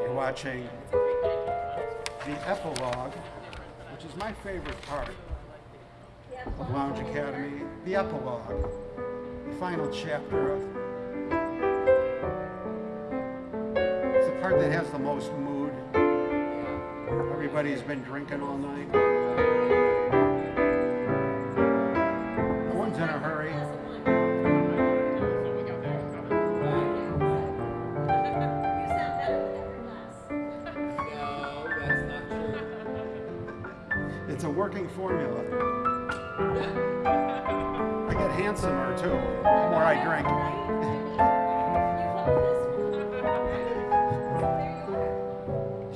You're watching the epilogue, is my favorite part of Lounge Academy. The epilogue, the final chapter of. It's the part that has the most mood. Everybody's been drinking all night. No one's in a hurry. Working formula. I get handsomer too, the more I drink.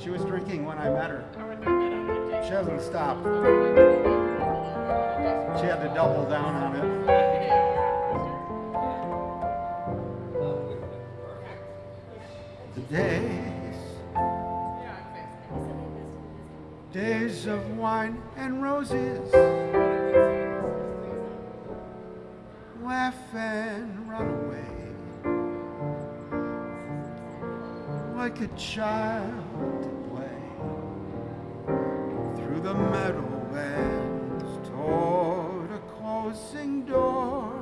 She was drinking when I met her. She hasn't stopped. She had to double down on it. Days, days of wine and roses, laugh and run away, like a child to play through the meadowlands toward a closing door,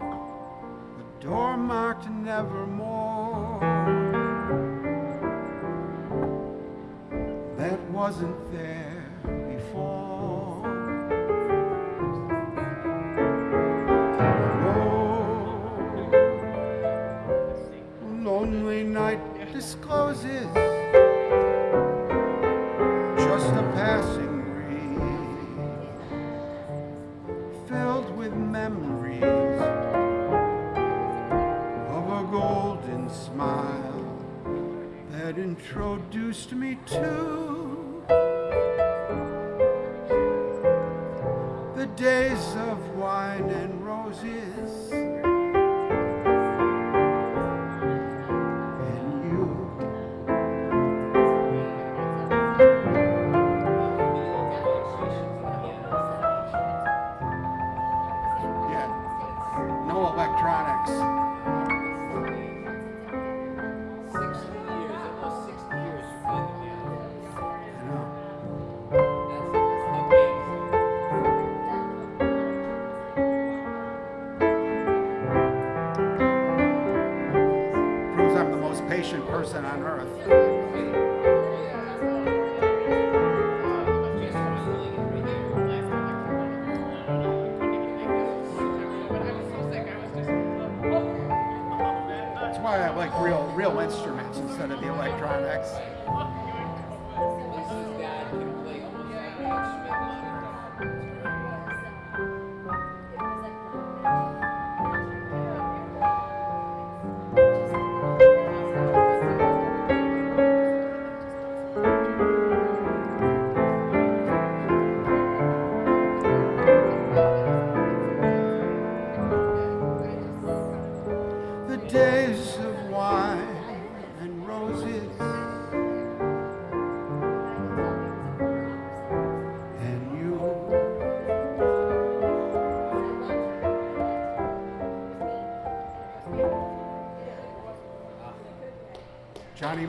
a door marked nevermore. That wasn't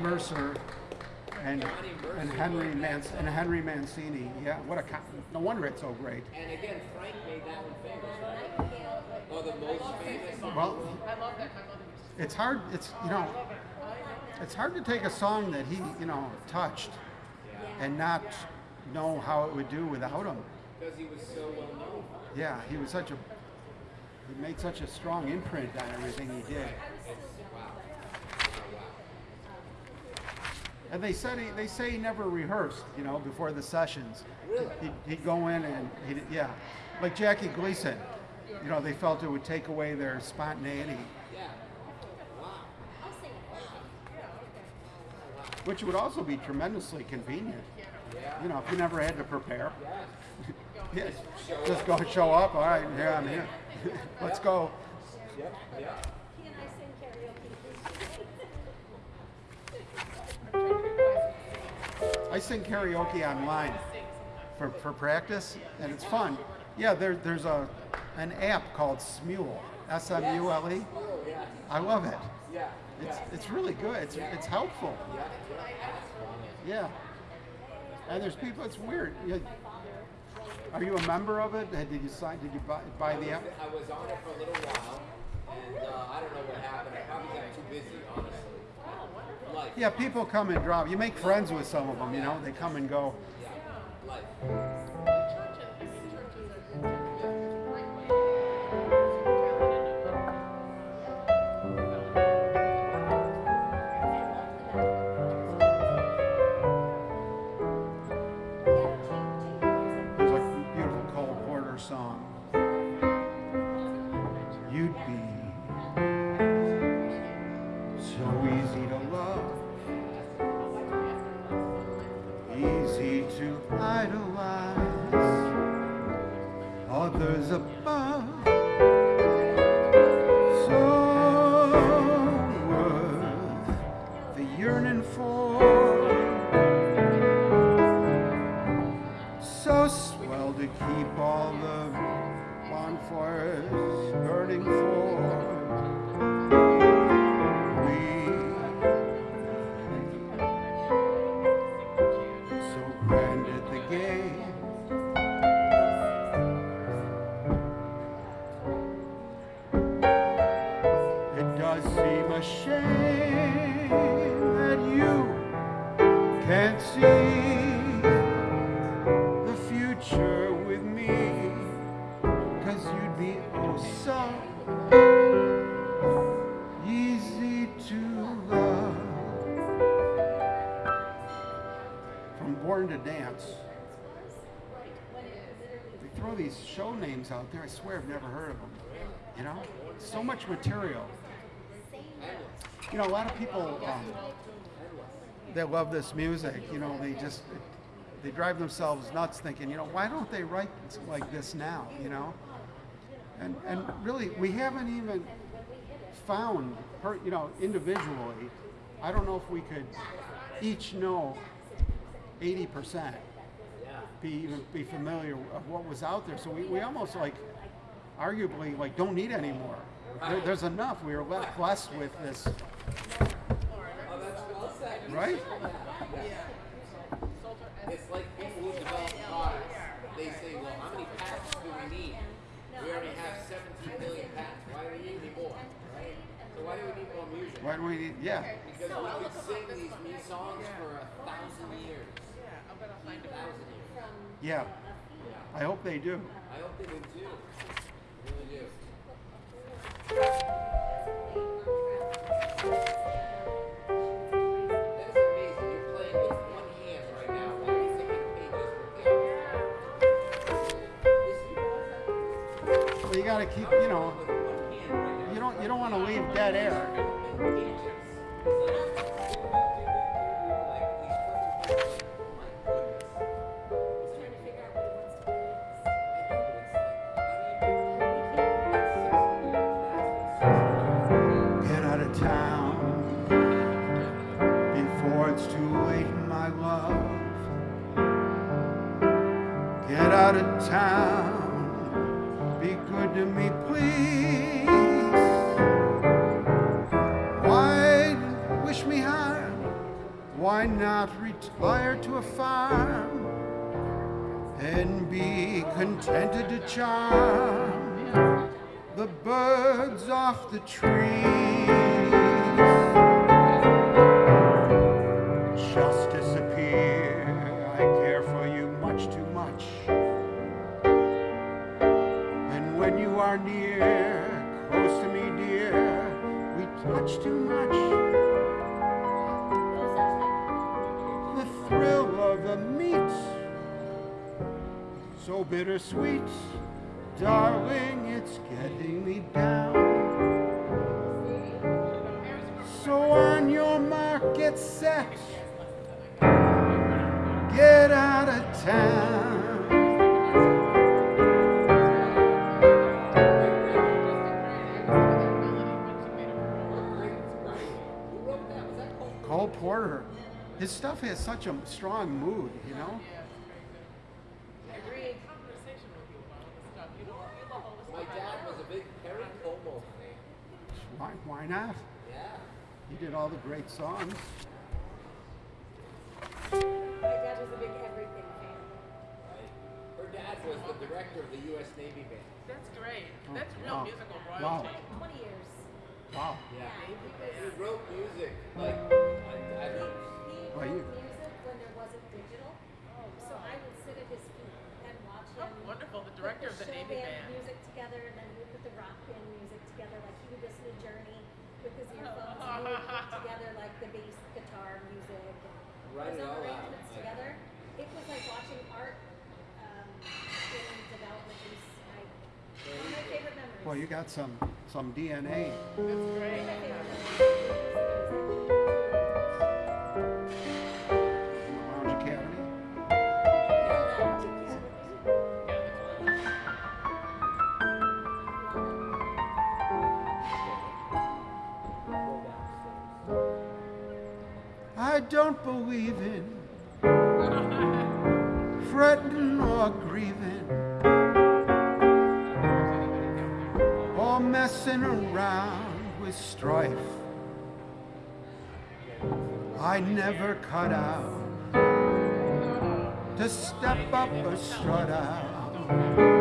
Mercer and Johnny Mercer. and Henry Manc- and Henry Mancini. Yeah, what a no wonder it's so great. And again, Frank made that one famous, right? Oh, the most famous. Well, I love that. My mother used it's hard. It's you know, it's hard to take a song that he you know touched and not know how it would do without him. Because he was so well known. Yeah, he was such a he made such a strong imprint on everything he did. It's wow. Wow, And they said he, they say he never rehearsed, you know, before the sessions. Really? He'd, he'd go in and he'd, yeah, like Jackie Gleason. You know, they felt it would take away their spontaneity. Yeah. Wow. I'll sing it. which would also be tremendously convenient. Yeah. You know, if you never had to prepare. Yeah, (laughs) just go show up. All right, here I'm here. (laughs) Let's go. Yep. Yeah. He and I sing karaoke. I sing karaoke online for, for practice, and it's fun. Yeah, there, there's a an app called Smule, S-M-U-L-E. I love it. Yeah. It's it's really good. It's it's helpful. Yeah. Yeah. And there's people. It's weird. You- Are you a member of it? Did you sign? Did you buy, buy the app? I was on it for a little while, and uh, I don't know what happened. I probably got too busy, honestly. Yeah, people come and drop. You make friends with some of them. You know, they come and go. Swear I've never heard of them You know? So much material You know, a lot of people um, that love this music, you know, they just they drive themselves nuts thinking, you know, why don't they write like this now, you know? And and really, we haven't even found, per, you know, individually. I don't know if we could each know 80 percent, be even be familiar of what was out there. So we, we almost like, arguably, like don't need any more. There, there's enough. We are left blessed with this, Oh, that's well said. right? It's like people who develop products. They say, well, how many patents do we need? We already have 17 million patents. Why do we need any more? Right? So why do we need more music? Why do we need? Yeah. Because we could sing these new songs for a thousand years. Yeah, I'm gonna find A a thousand years. Yeah. I hope they do. I hope they do too. You got to keep, you know, you don't you don't want to leave dead air. Out of town, be good to me, please. Why wish me harm? Why not retire to a farm and be contented to charm the birds off the trees? So bittersweet. Darling, it's getting me down. So on your mark, get set. Get out of town. Cole Porter. His stuff has such a strong mood, you know? Great conversation with you about all this stuff. You know, you love all this My stuff. dad was a big Perry Como fan. Why, why not? Yeah. He did all the great songs. My dad was a big everything fan. Right. Her dad was the director of the U.S. Navy band. That's great. Oh, That's real wow. musical Wow. royalty. Twenty years. Wow. Yeah. Yeah, he. He wrote music like I, I He, don't. he Well, wrote you- music when there wasn't digital, Oh, so I would sit at his feet and watch him. Oh, him. wonderful. The put director of the Navy band band. music together, and then he would put the rock band music together. Like he would listen to Journey with his earphones, and he would put together like the bass guitar music and Write put it some all out, arrangements like- together. It was like watching art um, in development. It was like, one of my favorite memories. Well, you got some some DNA. That's One of great. In fretting or grieving or messing around with strife. I never cut out to step up or strut out.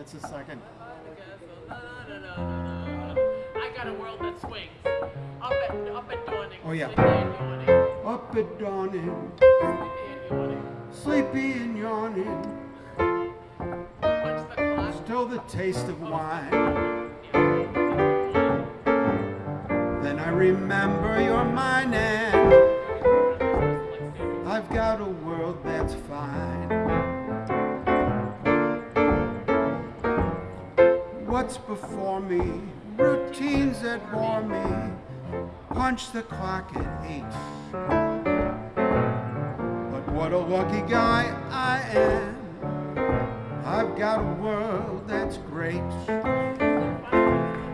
That's the second. I got a world that swings. Up at up at dawning. Oh, yeah. Sleepy and yawning. Up at dawning, Sleepy and yawning. sleepy and yawning, Punch the still the taste of wine. Then I remember you're mine and I've got a world that's fine. What's before me? Routines that bore me. Punch the clock at eight. But what a lucky guy I am. I've got a world that's great.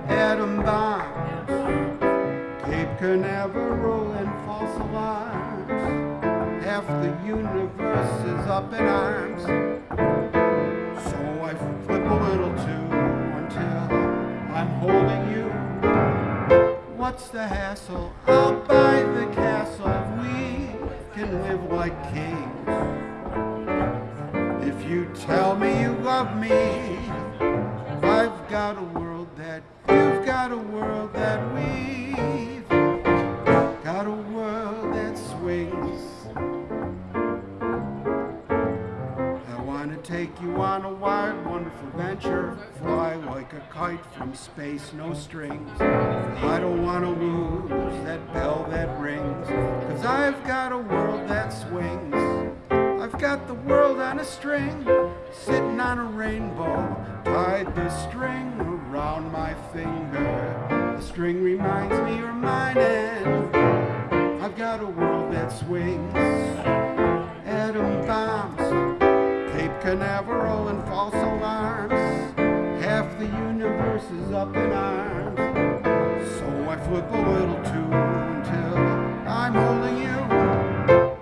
Atom bombs, Cape Canaveral and false alarms. Half the universe is up in arms. So I flip a little too holding you. What's the hassle? I'll buy the castle. We can live like kings. If you tell me you love me, I've got a world that you've got a world that we've take you on a wild, wonderful venture. Fly like a kite from space, no strings. I don't want to lose that bell that rings. Cause I've got a world that swings. I've got the world on a string, sitting on a rainbow. Tied the string around my finger. The string reminds me you're mine, and I've got a world that swings. Canaveral and false alarms. Half the universe is up in arms. So I flip a little too until I'm holding you.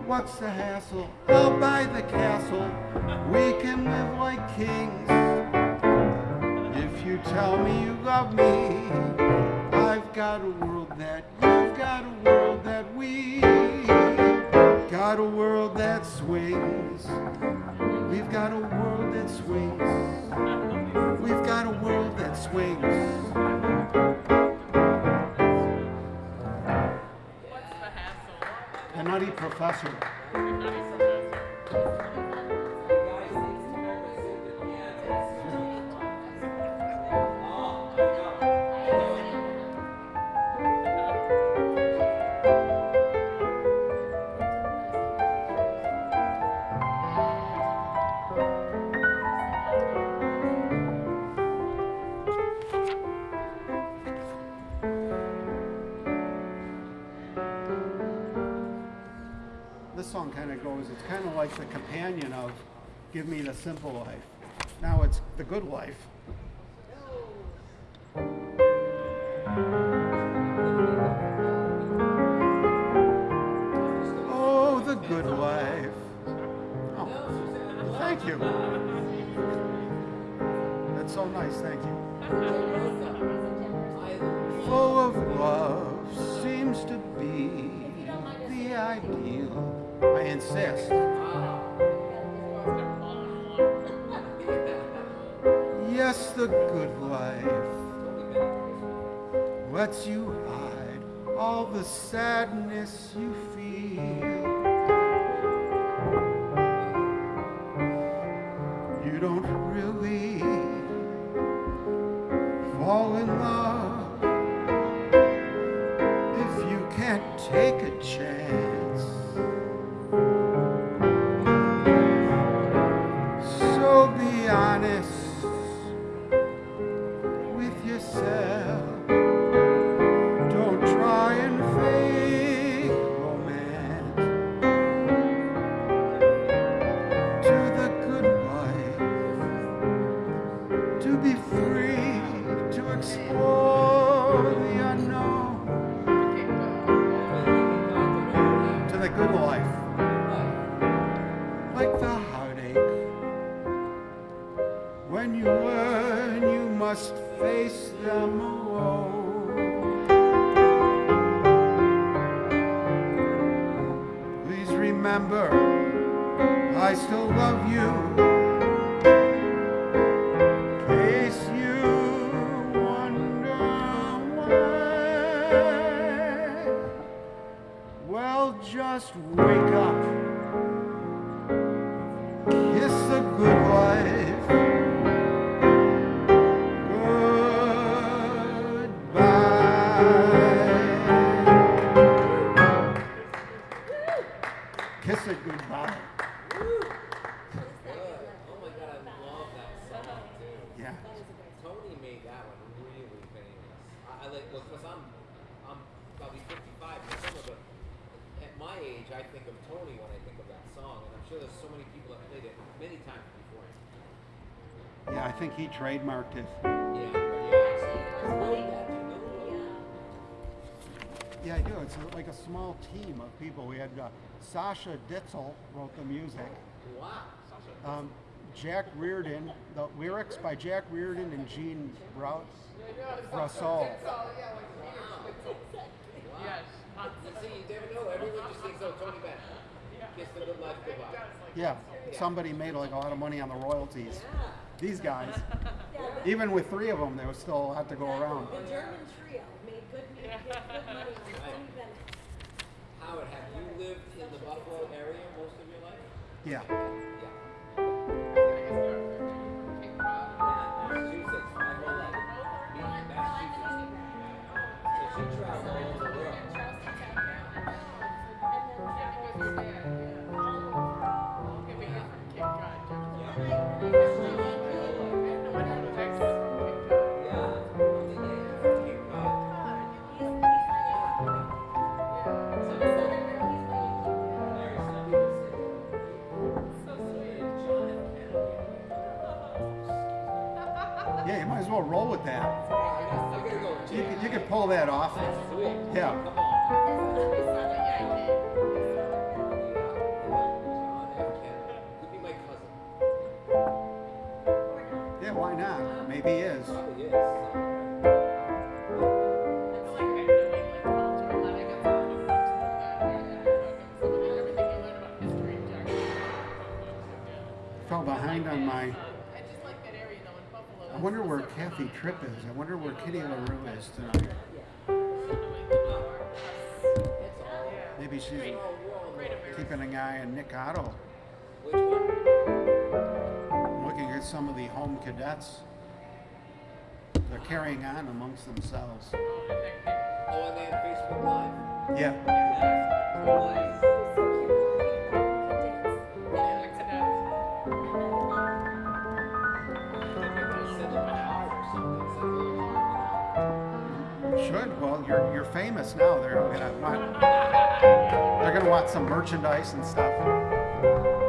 What's the hassle? I'll buy the castle. We can live like kings. If you tell me you love me, I've got a world that you've got a world that we got a world that swings. We've got a world that swings. We've got a world that swings. What's the hassle? The Nutty Professor. The nutty professor. Goes, it's kind of like the companion of Give Me the Simple Life. Now it's The Good Life. Oh, the good life. Oh, thank you. That's so nice, thank you. Full of love seems to be the ideal. I insist. Yes, the good life lets you hide all the sadness you feel. You don't really fall in love trademarked it. Yeah, yeah. I wrote that, you know? Yeah, I do. It's like a small team of people. We had uh, Sacha Distel wrote the music. Wow. Um, Jack Reardon, the lyrics by Jack Reardon and Gene Brou- Broussolle. (laughs) Yes. You see, you never know. Everyone just thinks, Tony Bennett. Gets the good life goodbye. Yeah, somebody made like a lot of money on the royalties. Yeah. These guys, (laughs) Yeah, even with three of them, there was still a lot to go around. The German trio made good, made good money on (laughs) Howard, have you lived in the Buffalo area most of your life? Yeah. Yeah. Pull that off. That's sweet. Yeah. Come on. John F. Kennedy. Could be my cousin. Yeah, why not? Maybe he is. Fell behind on my. I just like that area though in Buffalo. I wonder where Kathy Tripp is. I wonder where Kitty LaRue is tonight. Maybe she's keeping an eye on Nick Otto. Which one? Looking at some of the home cadets. They're carrying on amongst themselves. Oh, oh and they had Facebook Live. Yeah. Nice. Send them a heart or something. Send them a heart, Should. Well, you're you're famous now. They're gonna want. Want some merchandise and stuff.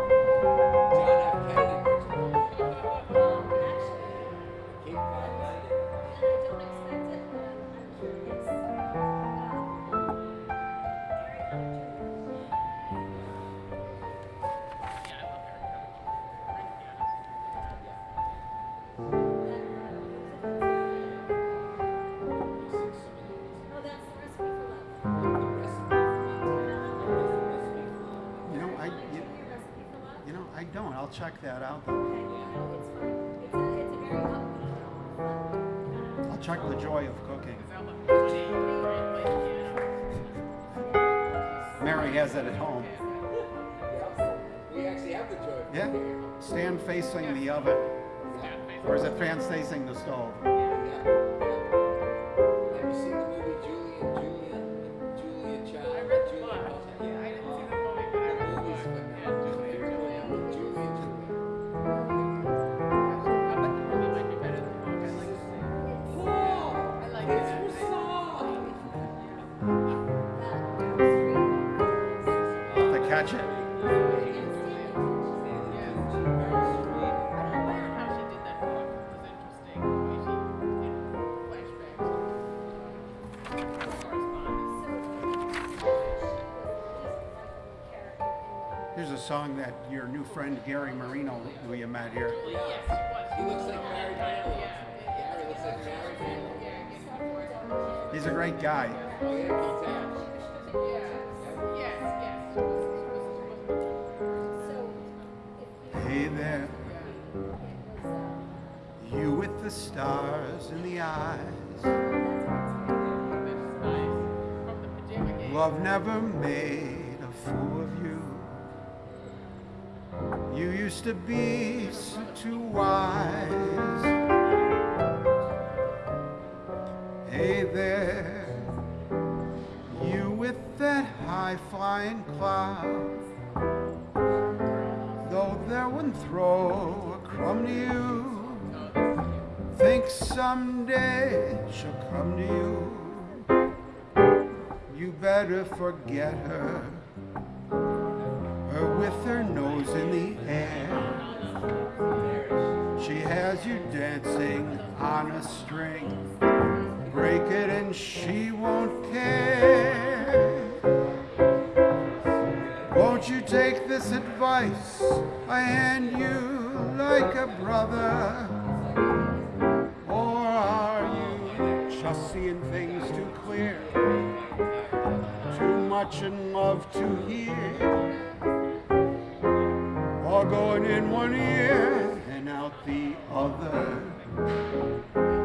Has it at home. Yeah. We actually have the joy. Yeah. Stand facing the oven, or is it fan facing the stove? She was Hey there, you with the stars in the eyes. Love never made a fool of you. You used to be so too wise. rain clouds Though they wouldn't throw a crumb to you Think someday she'll come to you. You better forget her Her with her nose in the air. She has you dancing on a string. Break it and she won't care. Take this advice I hand you like a brother. Or are you just seeing things too clear? Too much in love to hear? Or going in one ear and out the other?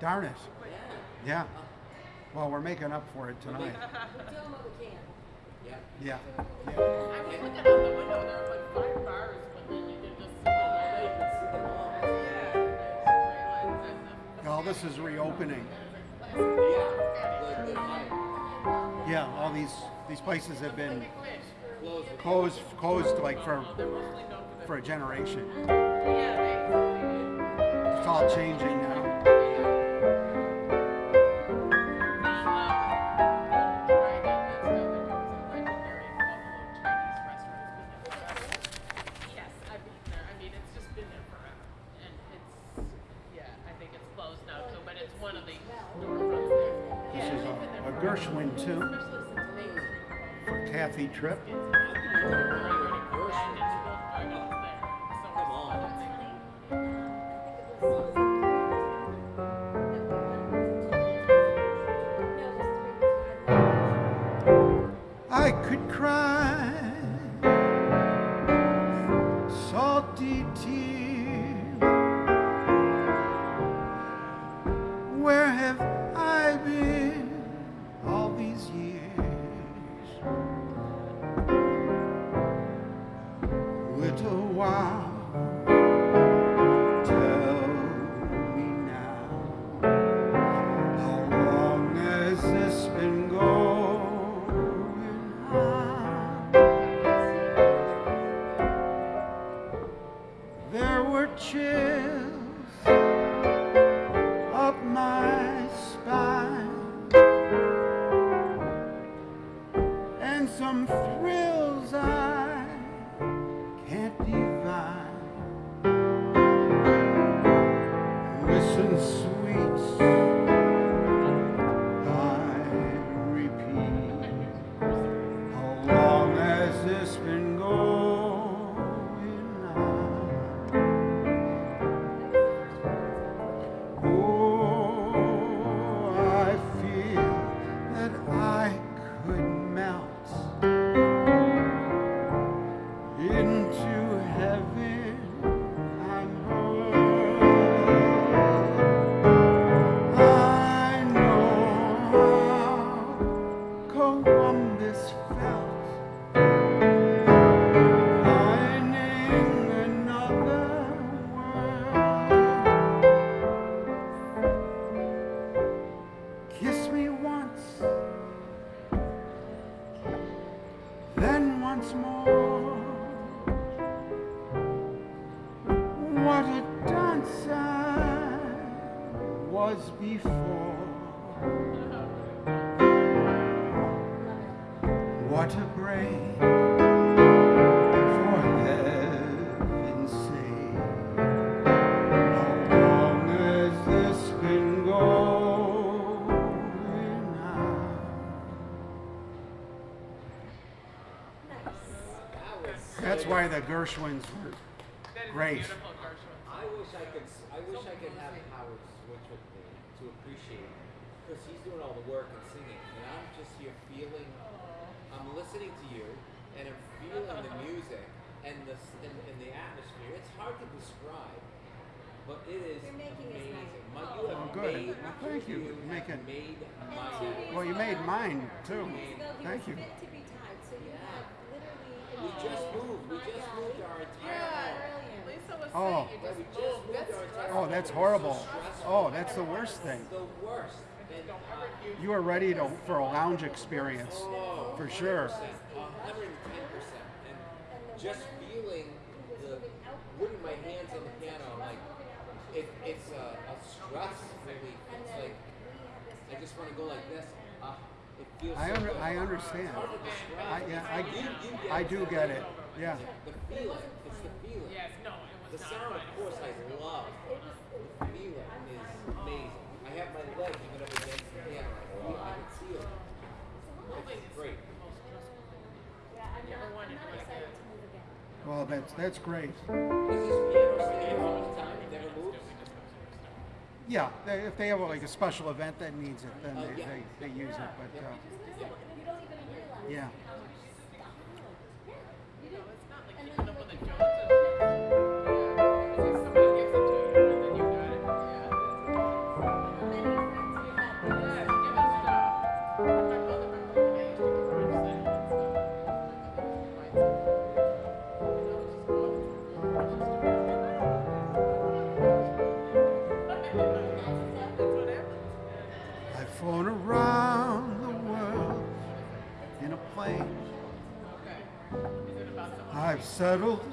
Darn it. Yeah. Well, we're making up for it tonight. We're what we can. Yeah. Yeah. I was looking out the window, there this is reopening. Yeah, all these these places have been closed closed like for for a generation. It's all changing now. the Gershwins were great. I wish I could. I wish I could have Howard switch with me to appreciate because he's doing all the work and singing, and I'm just here feeling. I'm listening to you, and I'm feeling the music and the and, and the atmosphere. It's hard to describe, but it is making amazing. Nice. My, oh, good. Made, thank you. you making, made well, you made mine too. Thank you. We just moved. We just moved our entire Yeah, home. Lisa was Oh. saying you just moved. moved That's Oh, that's It so horrible. Oh, that's the worst thing. the worst. And, uh, You are ready to for a lounge experience, Oh, for sure. 110%. And just feeling the, putting my hands on the piano, like, it, it's a, a stress relief. It's like, I just want to go like this. It feels I under. I understand. Hard to describe. I, yeah, I, You- you get I do get it. Yeah. The feeling, it's the feeling. Yes, no, it was The not sound, of course, I love. The feeling is amazing. I have my leg even up against the piano. I can feel it. It's great. Yeah, I'm not, wanted to, like, excited to move again. Well, that's that's great. Is this piano staying all the time? It never moves? Yeah, they, if they have like a special event that needs it, then Uh, they, yeah. they, they use it. But uh, You don't even realize yeah, someone?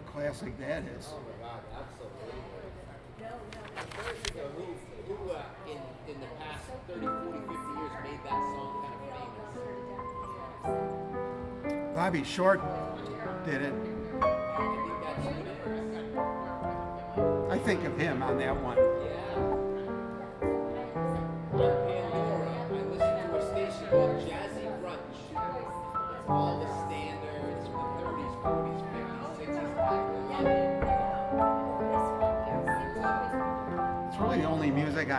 A classic that is. Oh my God, absolutely. I'm trying to think of who, who uh, in, in the past 30, 40, 50 years made that song kind of famous. Bobby Short did it. I think that's who it is. I think of him on that one. Yeah.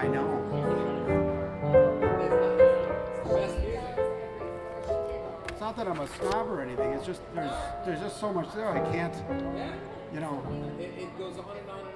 I know. It's not- that I'm a snob or anything. It's just there's there's just so much there. I can't, you know. It, it goes on and. On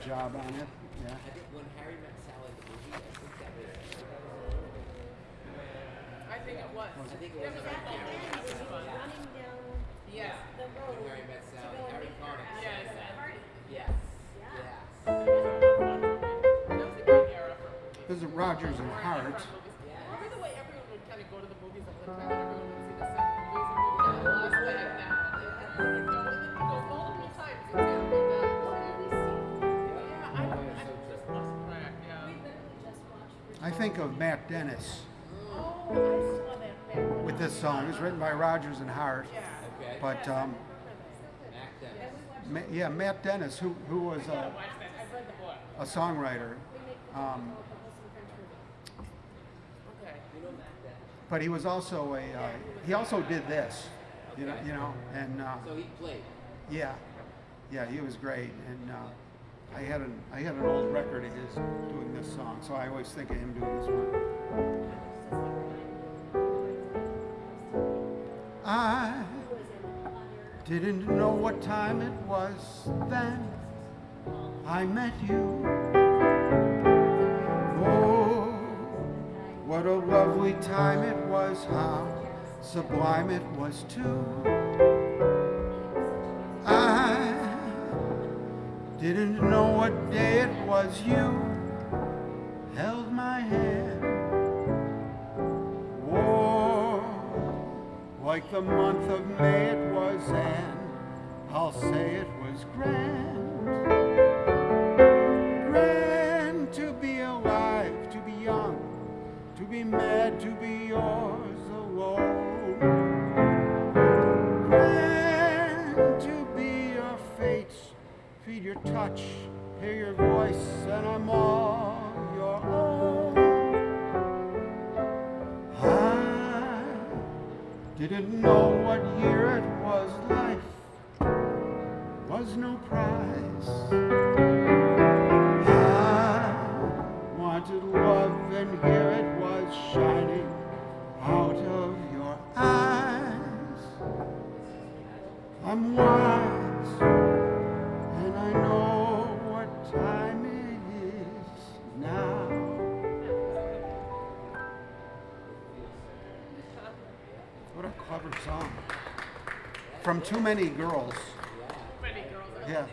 job on it. Was written by Rodgers and Hart. Yeah. Okay. But um, Matt Dennis. Ma- yeah, Matt Dennis, who, who was a, Watch that. I've read the book. a songwriter, um, Okay. You know Matt Dennis. but he was also a uh, he also did this, you know, you know, and uh, So he played. yeah, yeah, he was great. And uh, I had an I had an old record of his doing this song, so I always think of him doing this one. I didn't know what time it was then I met you. Oh, what a lovely time it was, how sublime it was too. I didn't know what day it was you held my hand. like the month of May it was, and I'll say it was grand. Grand to be alive, to be young, to be mad, to be yours alone. Grand to be your fate, feel your touch, hear your voice, and I'm all your own. Didn't know what year it was, life was no prize. I wanted love and here it was shining out of your eyes. I'm wild. song from Too Many Girls. Too many girls yeah.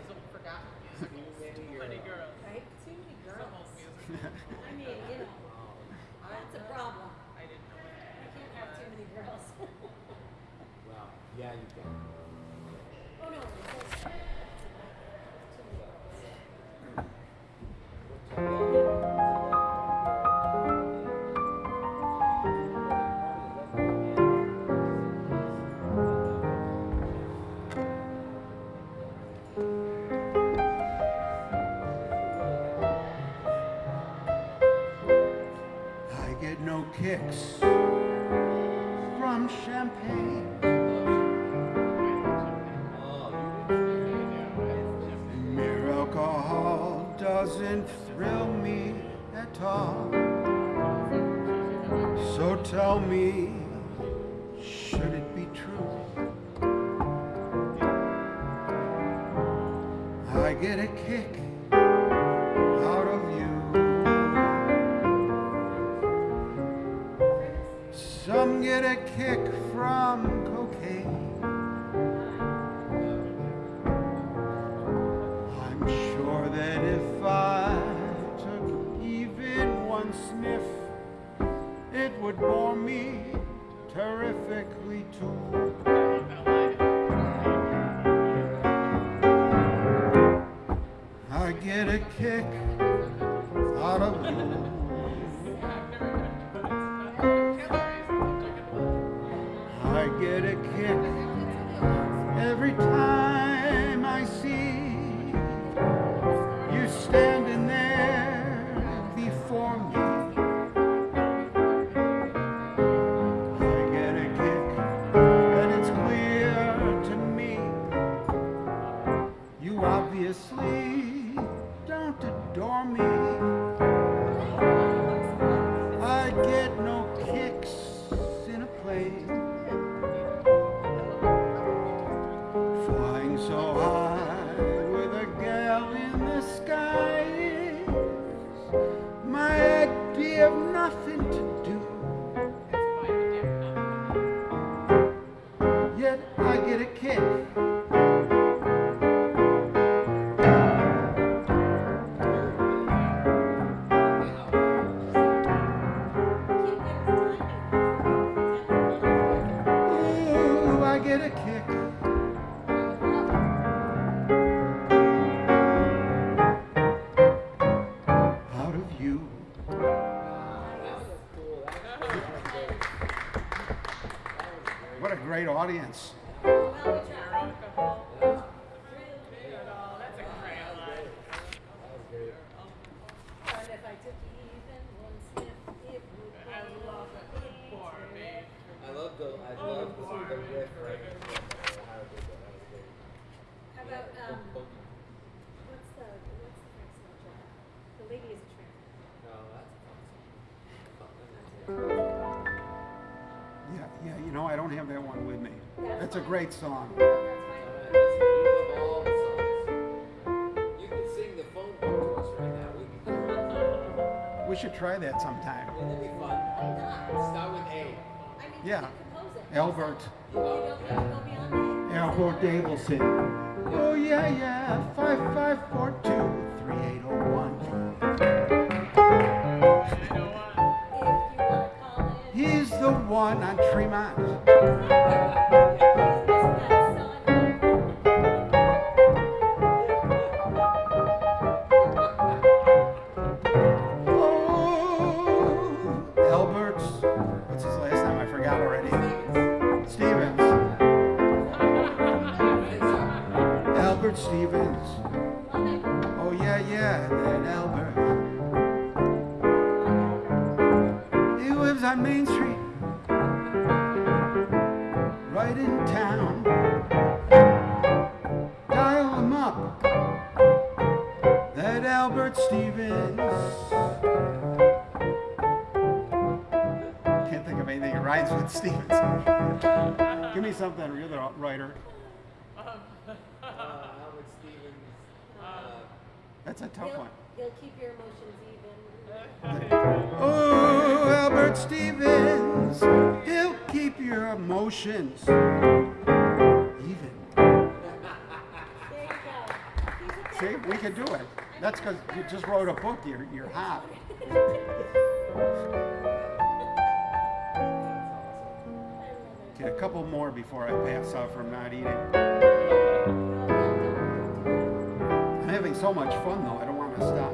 a great song. We should try that sometime. Yeah. Albert. Albert Davidson. Oh yeah, yeah. Five five four two three eight oh one. (laughs) He's the one on Tremont. Emotions even. See, we can do it. That's because you just wrote a book. You're, you're hot. Okay, a couple more before I pass out from not eating. I'm having so much fun though, I don't want to stop.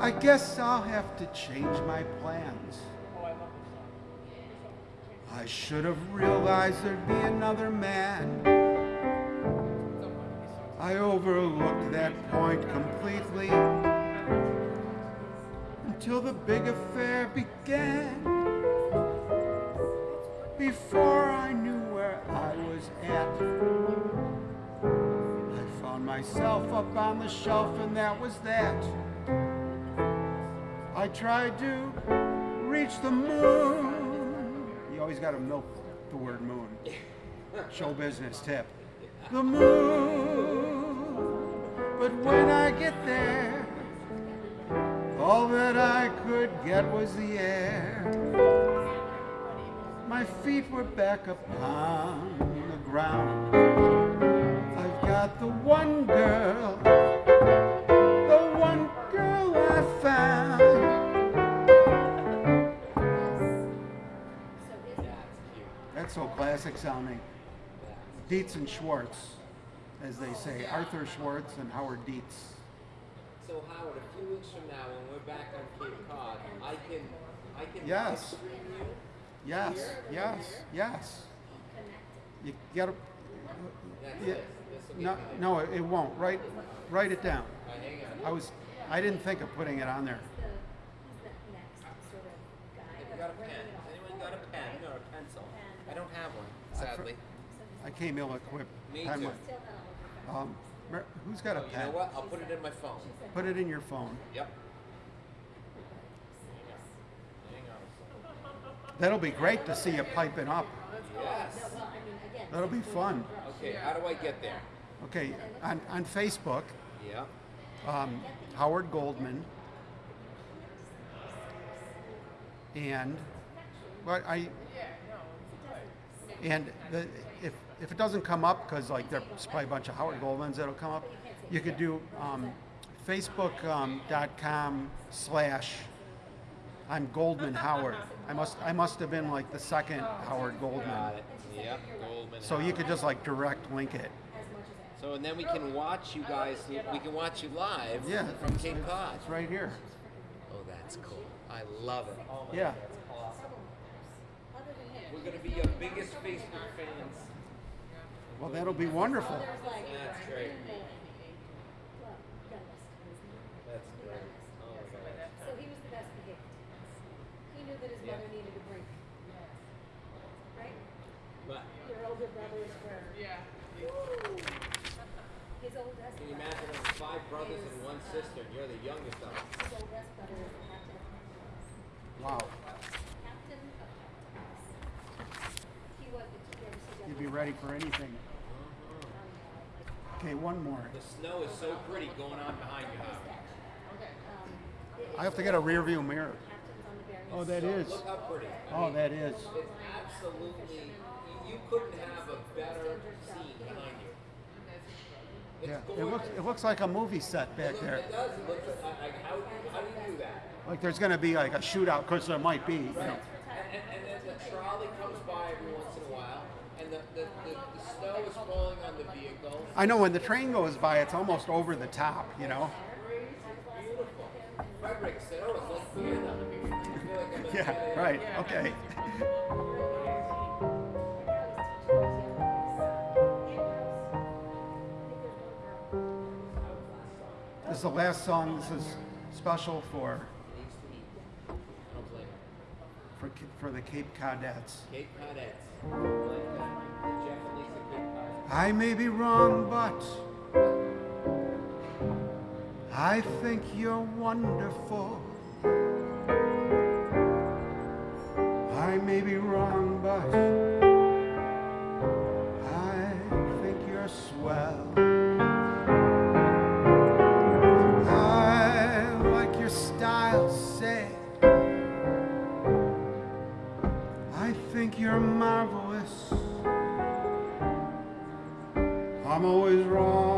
I guess I'll have to change my plans. I should have realized there'd be another man. I overlooked that point completely until the big affair began. Before I knew where I was at, I found myself up on the shelf, and that was that. I tried to reach the moon. Always got to milk the word moon. (laughs) Show business tip. The moon. But when I get there, all that I could get was the air. My feet were back upon the ground. I've got the one girl, so classic sounding. Dietz and Schwartz, as they say. Arthur Schwartz and Howard Dietz. so Howard, a few weeks from now, when we're back on Cape Cod, I can, I can Yes. live stream you. Yes, yes, yes. You gotta, That's yeah, it. This will no, get no, it it won't. Write, write it down. Uh, hang on. I was, I didn't think of putting it on there. the, he's the next sort of guy. Have you got a pen? Anyone got a pen or a pencil? I don't have one, sadly. I came ill-equipped. Me Time too. wise. Still not all over. Um, Mer- who's got a Oh, you know pen? what? I'll put it in my phone. Put it in your phone. Yep. That'll be great to see you piping up. Yes. Well, I mean, again, That'll be fun. Okay, how do I get there? Okay, on, on Facebook, Yeah. um, Howard Goldman. And, but I, and the, if, if it doesn't come up, because like there's probably a bunch of Howard Goldmans that'll come up, you could do um, facebook.com slash I'm Goldman Howard. I must, I must have been like the second Howard Goldman. Got it. Yep. Goldman. So you could just like direct link it. So and then we can watch you guys. We can watch you live. Yeah. From Cape Cod. It's right here. Oh, that's cool. I love it. Yeah. We're gonna be your biggest Facebook fans. Well, that'll be wonderful. That's great. well, youngest, isn't he? That's great. Oh my god. So he was the best behaved. He knew that his Yeah. mother needed a break. Right? But Your older brothers were. Yeah. His oldest. can you imagine us five brothers and one sister, and you're the youngest of them? His oldest brother is the captain of captains. Wow. Captain of captains. He was. Did you ever see You'd be ready for anything. Okay, one more. The snow is so pretty going on behind you, Howard. I have to get a rear view mirror. Captains on the Barry. Oh, that is. Look how pretty. I Oh, mean, that is. It's absolutely. You, couldn't have a better scene behind you. It's Yeah, it looks, it looks like a movie set back there. It does. It looks like, like how, how do you do that? Like there's gonna be like a shootout, because there might be, you know. And, and, and then the trolley I know when the train goes by, it's almost over the top, you know? (laughs) Yeah, right, okay. This is the last song, this is special for for for the Cape Codettes. Cape Codettes. I may be wrong, but I think you're wonderful. I may be wrong, but I think you're swell. I like your style, say. I think you're marvelous. I'm always wrong,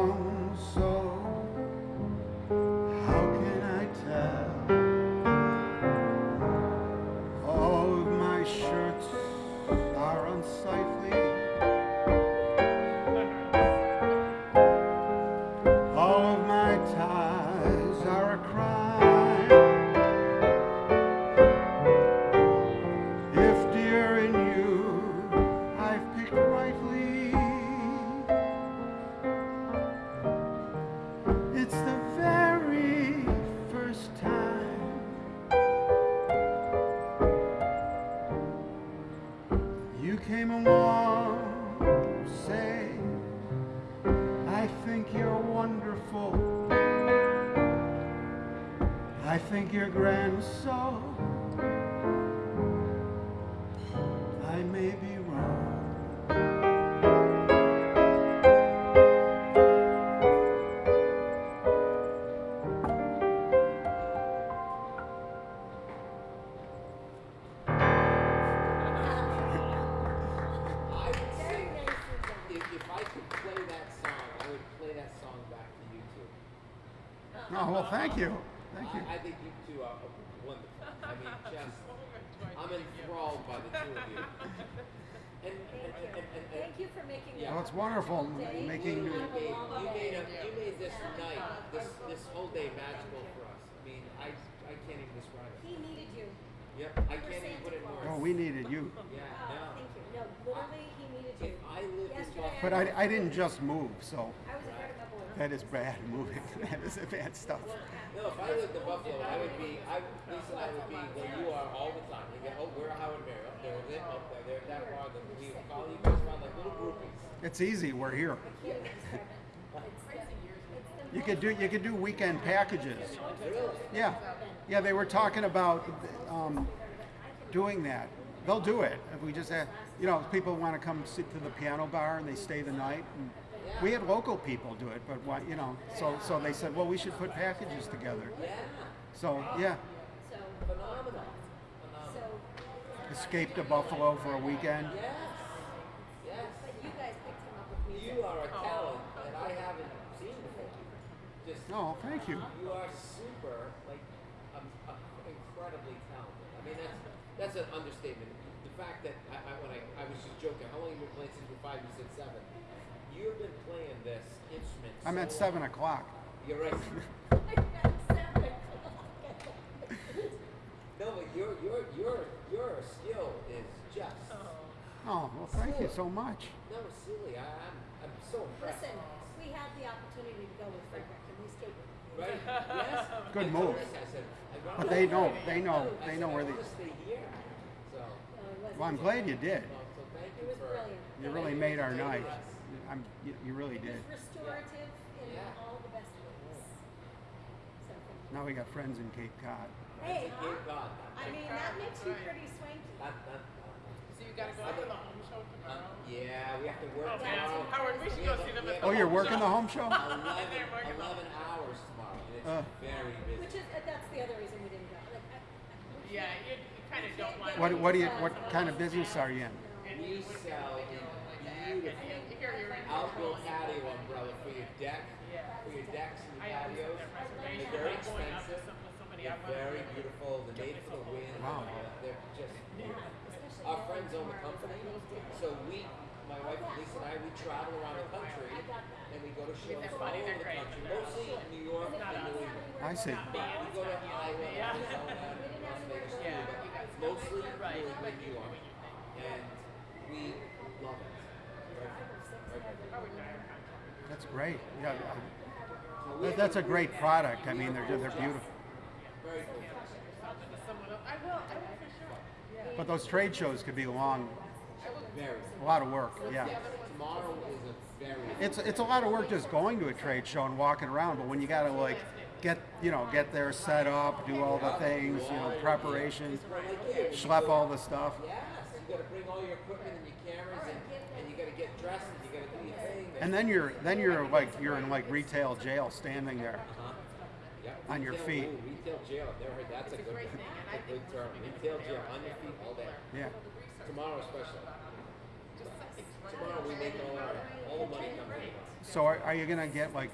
so Yep, I can't even put it in words. Oh, we needed you. Yeah, Oh, no. thank you. No, literally, he needed you. If I lived in Yesterday, Buffalo. But I, I didn't just move, so I was afraid of that is bad moving. (laughs) That is bad stuff. No, if I lived in Buffalo, I would be, I, Lisa and I would be where you are all the time. We get, oh, we're Howard Mary, up there, oh, they're up there, they're that far, then we would follow you guys around like little groupies. It's easy. We're here. Can't even describe it. It's the, You could do you could do weekend packages. Really? Yeah, yeah. They were talking about um, doing that. They'll do it if we just have, you know, people want to come sit to the piano bar and they stay the night. And we had local people do it, but why, you know, so so they said, well, we should put packages together. Yeah, So yeah, So, phenomenal, so, phenomenal. escape to Buffalo for a weekend. Yes, yes. but you guys picked him up with music. You are a talent that I haven't seen before. Just, Oh, thank you. you are super, like, um, uh, incredibly talented. I mean, that's that's an understatement. The fact that I, I when I, I was just joking, how long have you been playing since you were five? You said seven. You've been playing this instrument. I'm so at seven long. o'clock. You're right. (laughs) no, but your your your your skill is just Oh, oh well, thank you so much. no silly. I, I'm I'm so impressed. Listen, we had the opportunity to go with Frederick and we stayed with him. Right? (laughs) Yes. Good I move. I said, I'd rather- But they know, they know, they know where they. wanna stay here. So, No, it wasn't. Well, I'm glad you did. no, so thank It you was for. brilliant. You really made our night. I'm, you, you really It did. was restorative in all the best ways. So, thank you. Now we got friends in Cape Cod. Hey, huh? I mean, that makes you pretty swanky. So you gotta go to the home show not. tomorrow. Yeah, we have to work Oh man, tomorrow. Howard, we should go see a- them at have Oh, you're home working show. the home show? 11, (laughs) 11 hours tomorrow. and It's Uh. very busy. Which is, uh, that's the other reason we didn't go. Like, I, I, Yeah, you, you kind of don't want. What, what do you, what kind of business are you in? we sell a beautiful Here you're in outdoor patio umbrella for your deck, Yeah. for your decks and your patios. have that reservation. They're very I'm going out to expensive. some- with somebody I They're wanna very beautiful. They're made for the wind. Wow. They're just beautiful. Our friends own the company, so we, my wife Lisa and I, we travel around the country and go to shows they're all over the great, country, but they're mostly in New York and New England. I see. But we go to Iowa, Yeah. Arizona, Las Vegas too, Yeah. but mostly Right. New England, New York. And we love it. Very fun. Very fun. That's great. Yeah, that, that's a great product. I mean, they're, they're beautiful. Very cool. Something to someone else. I will, I will for sure. But But those trade shows could be long, a lot of work. Yeah. Tomorrow is a very. It's it's a lot of work just going to a trade show and walking around, but when you gotta like get you know get there set up, do all the things, you know, preparation, schlep all the stuff. Yes, you gotta bring all your equipment and your cameras and, and you gotta get dressed and you gotta do your thing. And then you're then you're like you're in like retail jail standing there. Uh-huh. On your Retail- feet. ooh, retail jail. I've never heard that's a good, a good term. Retail jail on your feet all day. Yeah. Tomorrow especially. Tomorrow we make all our the money comes in. So are, are you gonna get like?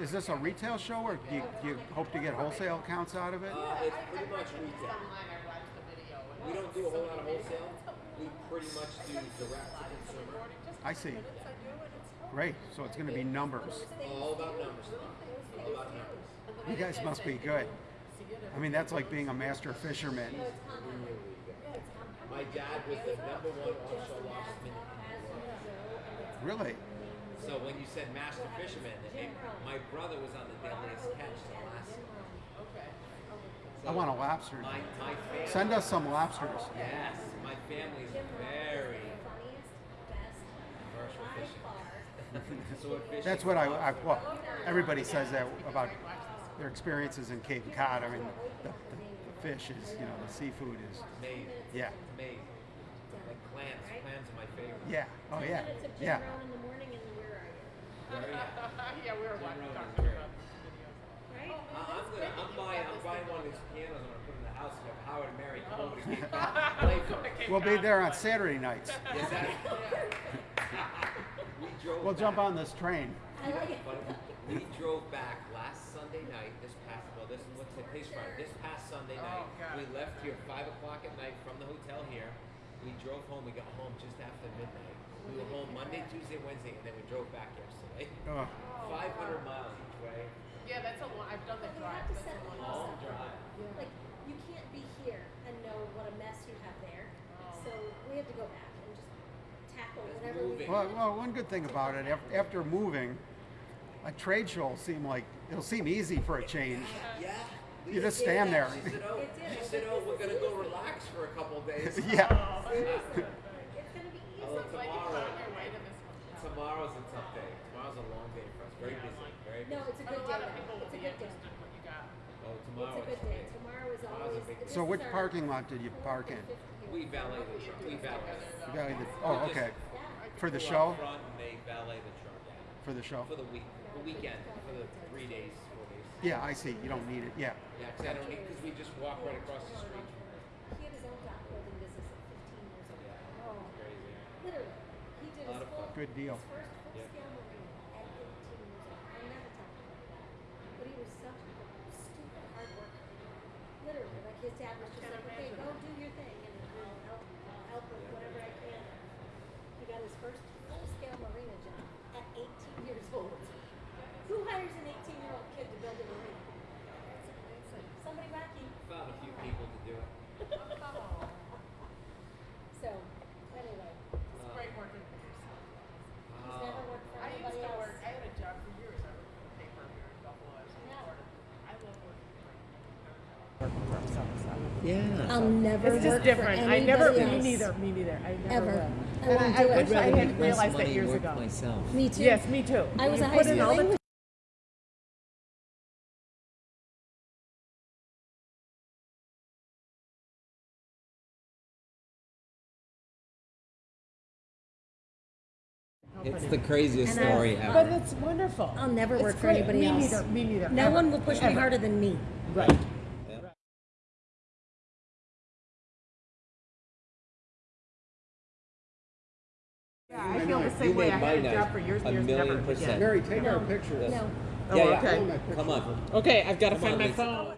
Is this a retail show, or do you, do you hope to get wholesale accounts out of it? Uh, it's pretty much retail. We don't do a whole lot of wholesale. We pretty much do direct to consumer. I see. Great. So it's gonna be numbers. All about numbers. All about numbers. You guys must be good. I mean, that's like being a master fisherman. My dad was the number one offshore lobsterman in the world. Really? So when you said master fisherman, my brother was on the deadliest catch in Alaska. I want a lobster. My, my family. Send us some lobsters. Yes, my family is very commercial fishing. (laughs) Sword fishing. That's what I, I well, everybody says that about their experiences in Cape Cod. I mean, the, the, the fish is, you know, the seafood is, Amazing. yeah, Amazing. Like clams. Clams are my favorite. yeah, oh yeah, Minutes of Jim yeah. Brown in the morning and where are you? Very happy. yeah, we were Jim watching, Rohn talking is great. about the videos. Right? I- I'm gonna, I'm buying, I'm buying one of these pianos. I'm gonna put in the house and have Howard and Mary come over to Cape Cod. Play for me. We'll be there on Saturday nights. (laughs) Is that? (laughs) we drove. We'll jump back. on this train. I like it. But we drove back last Sunday night. This past well, this what's today's Friday. This past Sunday oh, night, God. we left here five o'clock at night from the hotel here. We drove home. We got home just after midnight. We were home Monday, Tuesday, Wednesday, and then we drove back yesterday. (laughs) Ugh. 500 miles each way. Yeah, that's a long, I've done the You drive. have to That's set a long yourself Long drive. up. Like, you can't be here and know what a mess you have there. Oh. So we had to go back and just tackle It's whatever we moving. could. Well, well, one good thing about it, af- after moving, a trade show will seem like it'll seem easy for a change. Yeah. You just said stand that. there. She said, "Oh, It did. she said, oh, we're gonna go relax for a couple of days." (laughs) yeah. Oh, seriously. It's gonna be easy. Oh, Like you tomorrow. found your way to this one. Tomorrow's a tough day. Tomorrow's a long day for us. Very busy. Very busy. No, it's a good day lot of now. people will It's a be good day. interested in what you got. Oh, It's tomorrow. a good day. Tomorrow is Tomorrow's a always. big day. So which parking lot did you park in? We valet the truck. We valet. You got either- oh, okay. For the Go show? Out front and they valet the truck. For the show? For the week, the weekend, for the three days, four days. Yeah, I see. You don't need it. Yeah. Yeah, because I don't need because we just walk right across the street. He had his own dock building business at 15 years old. Yeah, Oh, it's crazy. literally. He did Lot of fun. Good deal. his first Yeah. full-scale marina at 18 years old. I'll never tell about that. But he was such a stupid hard worker. Literally, like his dad was just like, okay, go do your thing and I'll help, I'll help with whatever I can. He got his first full-scale marina job at 18 years old. Who hires an 18-year-old kid to build a marina? Somebody wacky. Found a few people to do it. So, anyway, It's great working with you. he's Uh, never worked for I used anybody to else. work, I had a job for years. I worked for the paper here in Buffalo as a Yeah. reporter. I love working for Working for some stuff. yeah. I'll never It's just different. For I never, anybody me neither, me neither. I never Ever. will. I And won't I, I wish I had realized that years ago. myself. Me too. Yes, me too. I was You a high put school English It's the craziest And I- story But it's wonderful. I'll never It's work for great. anybody me else. neither. Me neither. No ever. one will push me harder than me. Right. The You same way. I made had my a job for years and years, million never percent. again. Mary, take our No. picture. No. Oh, yeah, yeah. okay. Come on. Okay, I've got to Come find on, my Lisa. phone.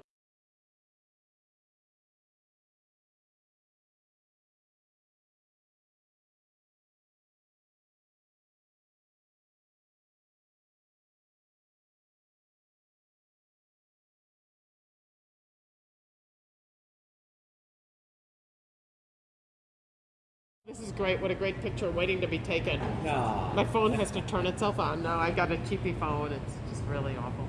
Great. What a great picture waiting to be taken. Nah. My phone has to turn itself on. No, I got a cheapy phone. It's just really awful.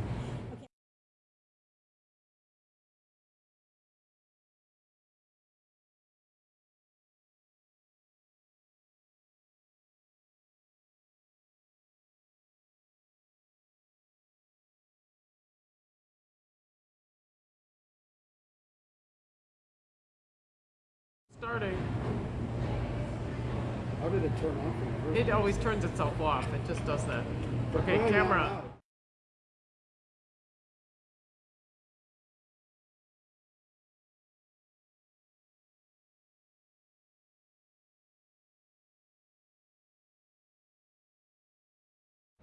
It always turns itself off. It just does that. Okay, camera.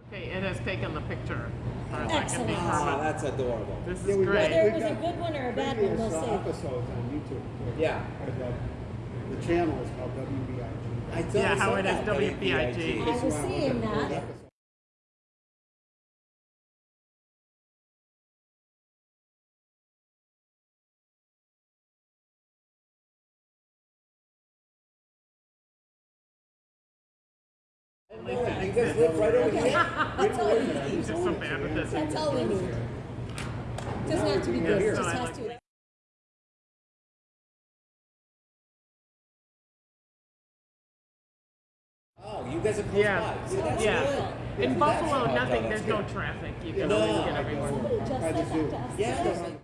Okay, it has taken the picture. as far as I can Excellent. determine. Oh, that's adorable. This is Yeah, we- great. Whether it was a good one or a bad one, we'll uh, see. episodes on YouTube. Yeah. And, uh, The channel is called WBIG. I thought Yeah, I how saw it is that, WBIG. I This was seeing that. episode. Oh, you guys live right over here? (laughs) that's all we need. It's just so bad with this. That's all we need. Doesn't have to be good, it just has to. Guys are close Yeah, by. See, that's yeah. good. In That's Buffalo, how- nothing. that's There's no traffic. You can No, always get I everywhere. Just By said that zoo. to us Yeah. today.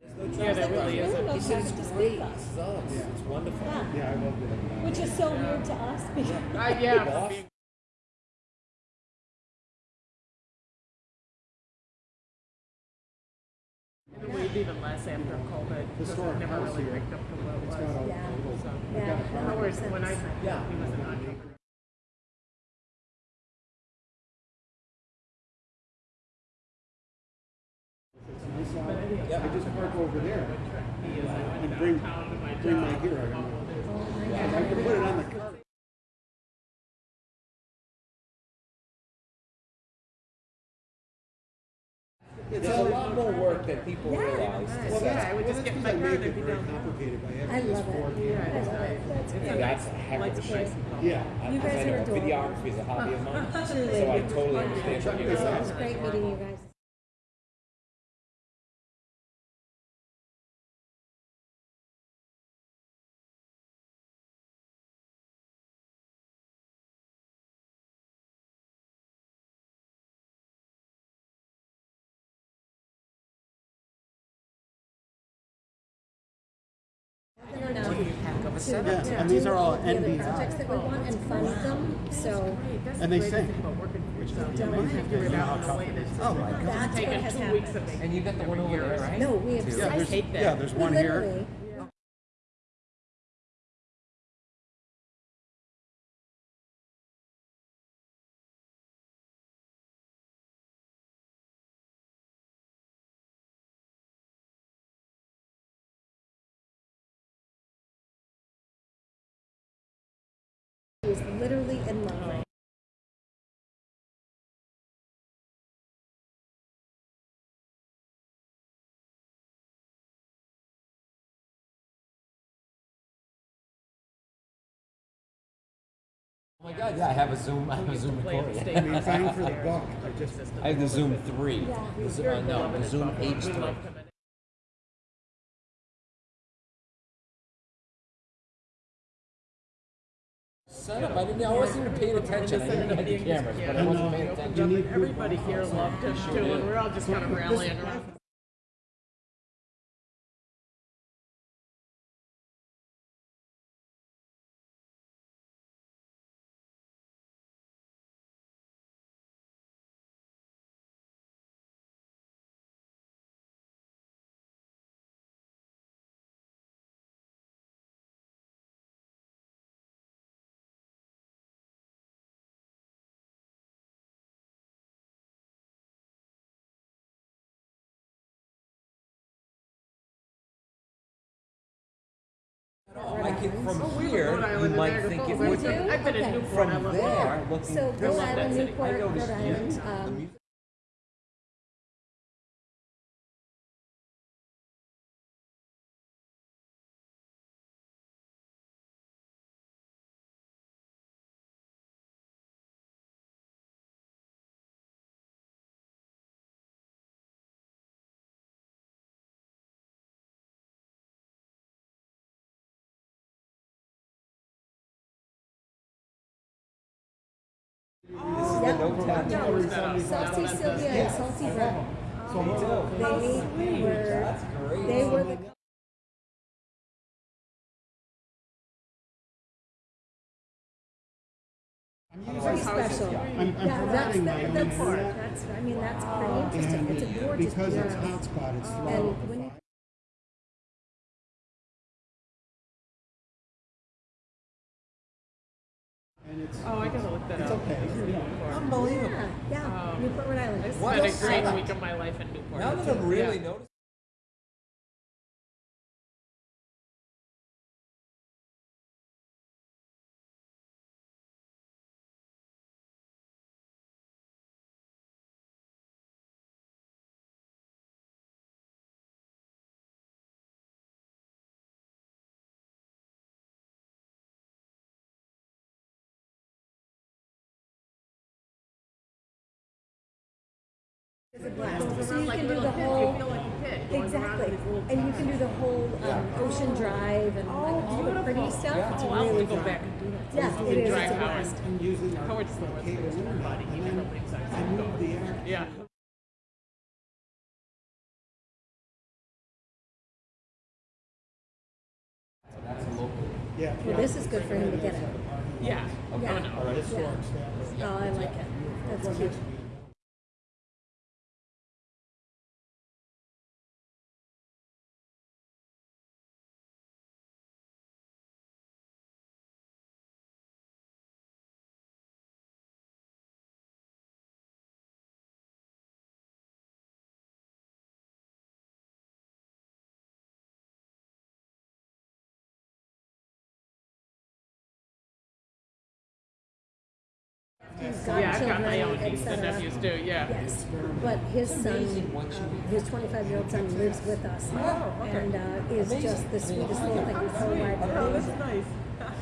There's no Yeah, traffic. there really isn't. He said it's to great. speak of. He it's, it's wonderful. Yeah. Yeah, I loved it. Which is so weird to us because Uh, yeah. It waved even less after COVID because Historic it never really here. picked up to what it was. got a Yeah. little. So, I Yeah. got a in car. other words, when I Yeah. he was an entrepreneur. It's nice out. Yeah. I just park over there he is like, I and bring, my bring my job. gear. I oh, I can put it on the car. It's a lot more work than people Yeah. realize. to Well, set that's, I would well, just that's get 'cause my I car make and it it'd very done. complicated by I having this love board it. here. I love it. That's It's great. a That's nice, a heck of a space. shame. Yeah. I, You guys I are know adorable. videography is a hobby of mine, (laughs) so I totally understand what you're saying. It was great meeting you guys. Yeah, and these are all the other NBI. projects that we want and fund them, so That's And the they great sing. about working for yourself. is You can amazing. figure it Yeah. out in a way that's Oh my God. that's what has two weeks of happened. And you got the one over there, right? No, we have. Yeah, I there's, hate that. yeah, there's one here. Literally. He was literally in love. Oh my god, yeah, I have a Zoom, I have a Zoom Play recording. I mean, bang for the buck. I just, I have the Zoom 3. Yeah. The uh, no, the Zoom Buffalo. We H3. love him. Son of, I didn't, I wasn't even paying attention. I knew had the cameras, but I wasn't paying attention. Everybody here loved him too, and we're all just kind of rallying around. I can, oh, from Oh, we were here, Rhode you Island and might Niagara think it Falls. would We do? I've been in Okay. Newport. I From there, looking So I Rhode that Island. Newport, I Rhode noticed, yeah, Island, um, Salty Sylvia and Salty Brett. So They were, they were the. Pretty special. I'm, I'm Yeah, that's, that- that's, that's, I mean, that's pretty interesting. It's a gorgeous. because it's hotspot, it's slow. And And it's, Oh, I look that it's up. okay. yeah, yeah, Newport, Rhode Island. Spent a great week of my life in Newport. Now that I'm really noticing. Blast. So you can do the whole, exactly, and you can do the whole um, Ocean Drive and like all the pretty stuff. It's Oh, I'll have really to go fun. back and do that. Yeah, it is. It's a blast. I'm using Howard's the worst cable thing for body. He never leaves us I moved the air. Yeah. That's a local. Yeah. Well, this is good for him to get it. Yeah. Oh, Yeah. no. Historic. Oh, I like it. That's cute. I've got my own nieces and nephews too. Yeah. Yes, but his son, his 25-year-old son lives with us, and uh, is just the sweetest little thing. He's so wide. Oh, that's nice.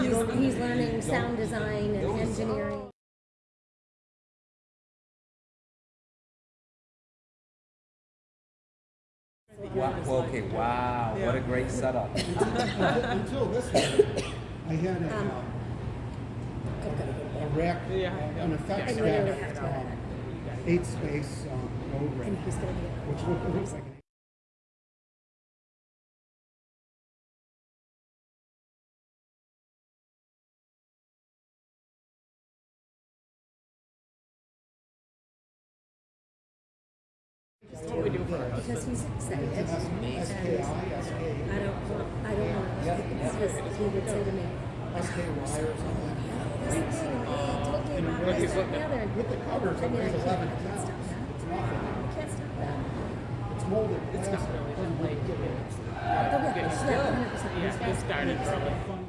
He's, he's learning sound design and engineering. Wow. Okay. Wow. What a great setup. (laughs) Until this one, I had a, Um, a rack, Yeah. an effects I literally rack, have to have um, eight space, um, road rack, he's gonna be. which look- looks like an What we do for our Because he's excited. And I don't want, I don't want, because he would say to me, SKY or something. He told me about this, that, and the other. With the covers, I it mean, I weighs can't, I eleven can't stop pounds. that. It's nothing. I can't stop that. It's molded It's not really been like Oh, yeah, started. 100%. Yeah, it started early.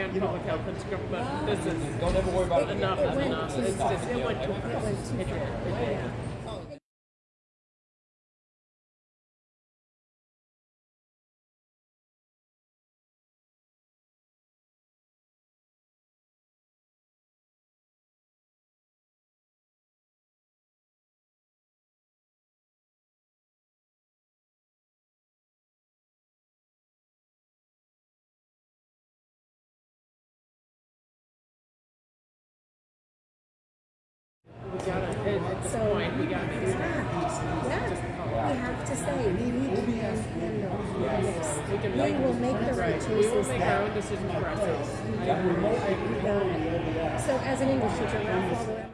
Understand public health and script, but ah. this is Don't ever worry about it. enough is enough. It's just, it went too far. At at this So, point, we make yeah, yeah, we have to say, we need to handle this. We can We will make the right right, we will make our own decisions for ourselves. We got it. So as an English teacher,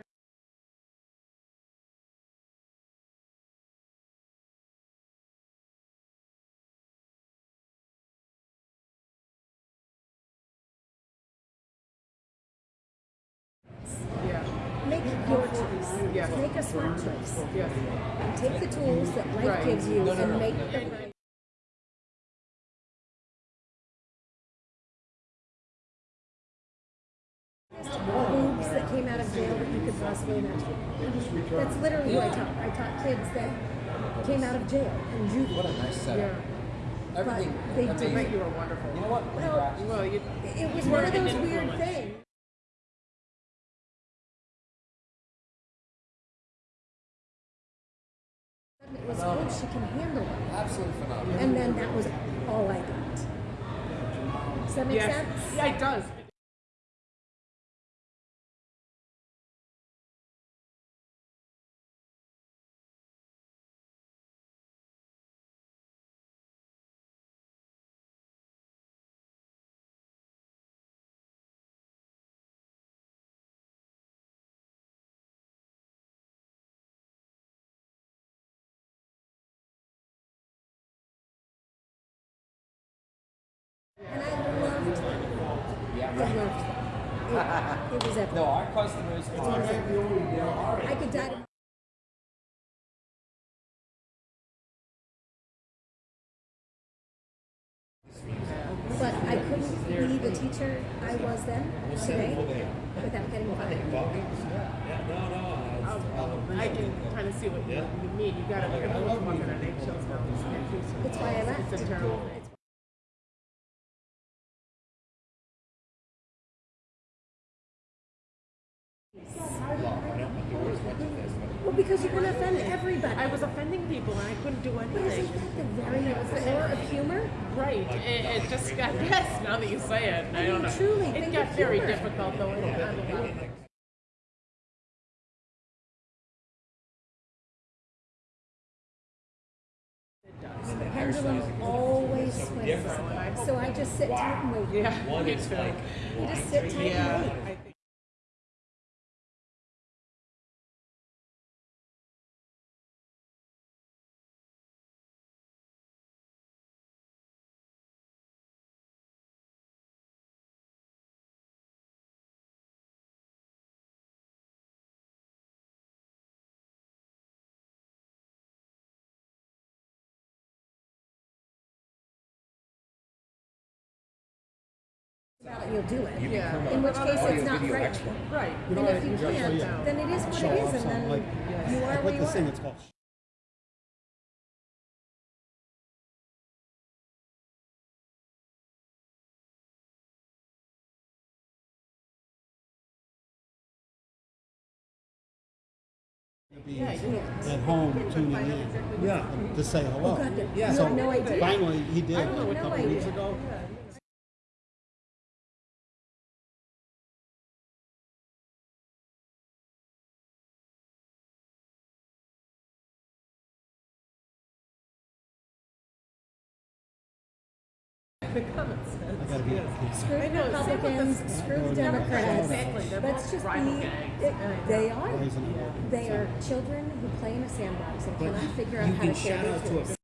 a smart choice. yes. Take the tools that life Right. gives you and make the right. Boobs that came out of jail that you could possibly imagine. That's literally who I taught. I taught kids that came out of jail and juvenile. What a nice setup. everything. they amazing. did. You were wonderful. You know what? Well, Well, you. It was one of those weird things. It was, oh, she can handle it. Absolutely phenomenal. And then that was all I got. Does that make Yes. sense? Yeah, it does. Yeah, I right. loved them. It, it was No, our customers are. I could die. But I couldn't be the teacher I was then today without getting fired. I can kind of see what you, you mean. You got to everyone's walking on eggshells now. That's why I left. It's a terrible. It's, Well, because you're going to offend everybody. I was offending people and I couldn't do anything. But isn't anything. that the very core of humor? Right. It, it just got (laughs) yes. Now that you say it, I don't know. Truly, it got of very humor. difficult though. on a lot of things. It does. The pendulum always swings. So I just sit tight and wait. Yeah. It's like, You just sit tight yeah. and wait. You'll do it. Yeah. In which case it's not video right. expert. Right. And if you can't, then it is what Show it off is, and something then like, you are like where with you this thing, are. it's called be Yeah, at home tuning in. Yeah. To say hello. Oh, God, you Yeah. So no idea. finally, he did I a have no couple weeks idea. ago. Screw the same with the- Republicans, screw the Democrats. They're Let's just be, it, they are. They are children who play in a sandbox and cannot figure out how to share their out to a tools.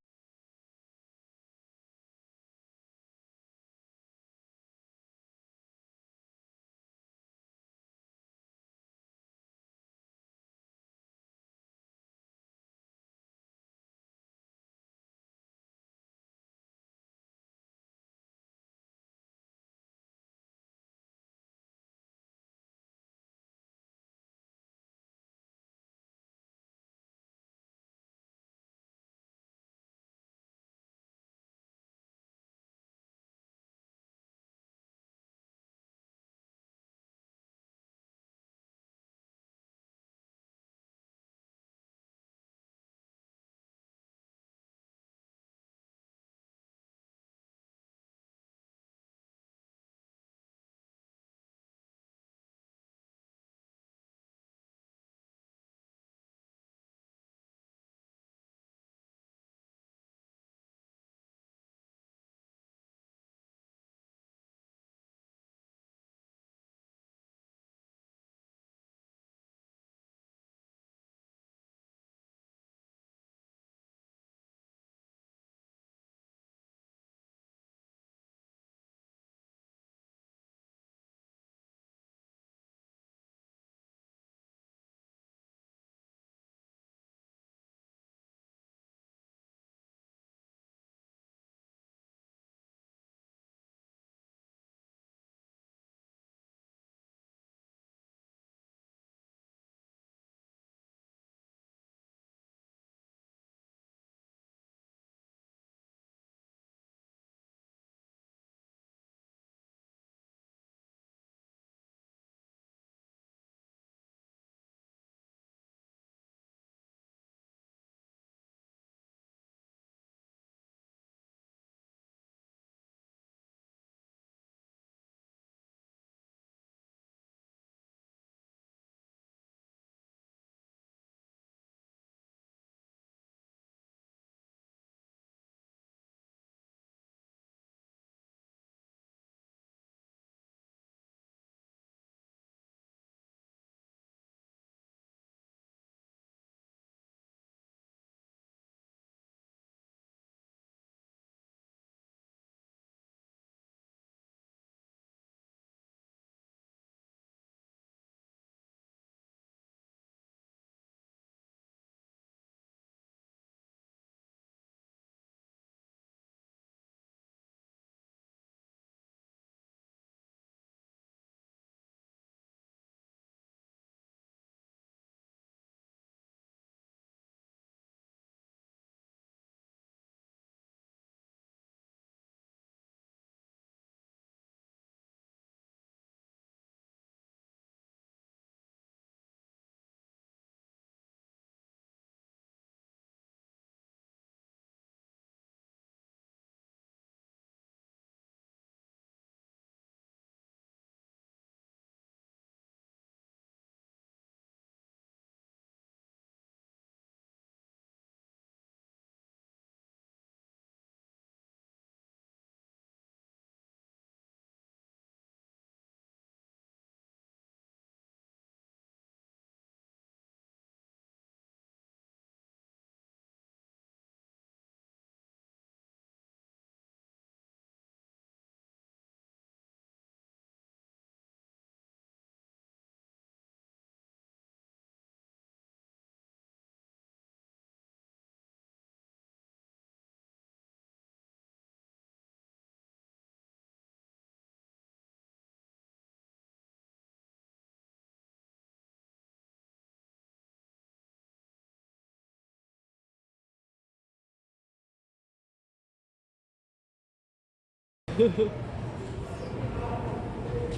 You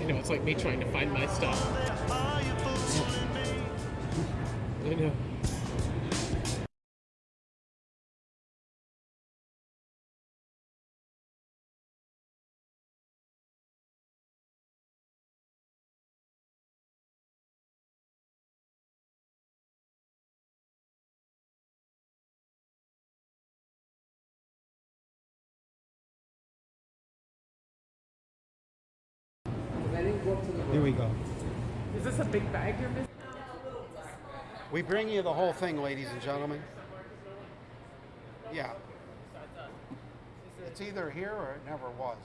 know, it's like me trying to find my stuff. I know. We go. Is this a big bag you're missing? We bring you the whole thing, ladies and gentlemen. Yeah. It's either here or it never was.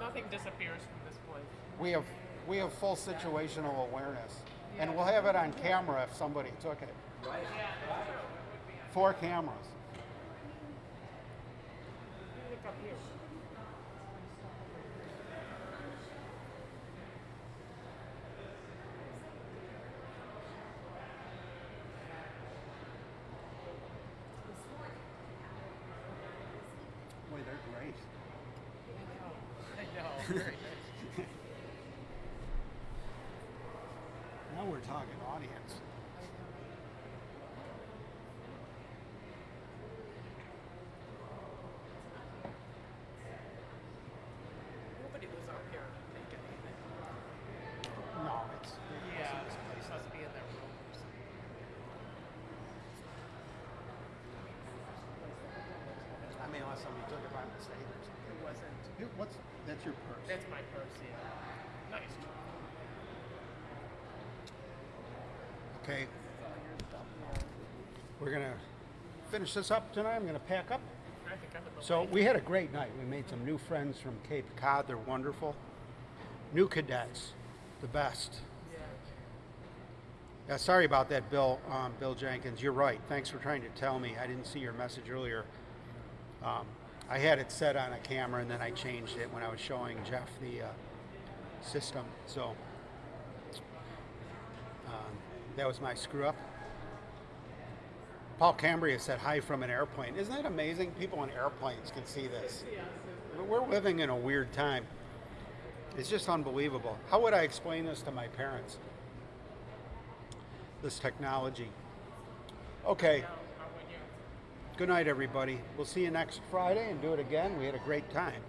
Nothing disappears from this place. We have we have full situational awareness, and we'll have it on camera if somebody took it. Four cameras. Look up here. Boy, they're great. I know. Very nice. Now we're talking audience. Nobody was up here making anything. No, it's Yeah, this must be in their room or something. I mean, unless somebody took it by mistake or something. It wasn't. Here, What's that's your purse? That's my purse, yeah. Nice. Okay. We're gonna finish this up tonight. I'm gonna pack up. I think I'm in the So we had a great night. We made some new friends from Cape Cod. They're wonderful. New cadets, the best. Yeah. Yeah, sorry about that, Bill. Um, Bill Jenkins. You're right. Thanks for trying to tell me. I didn't see your message earlier. Um, I had it set on a camera and then I changed it when I was showing Jeff the uh, system. So um, that was my screw up. Paul Cambria said hi from an airplane. Isn't that amazing? People in airplanes can see this. We're living in a weird time. It's just unbelievable. How would I explain this to my parents? This technology. Okay. Now, how would you? Good night, everybody. We'll see you next Friday and do it again. We had a great time.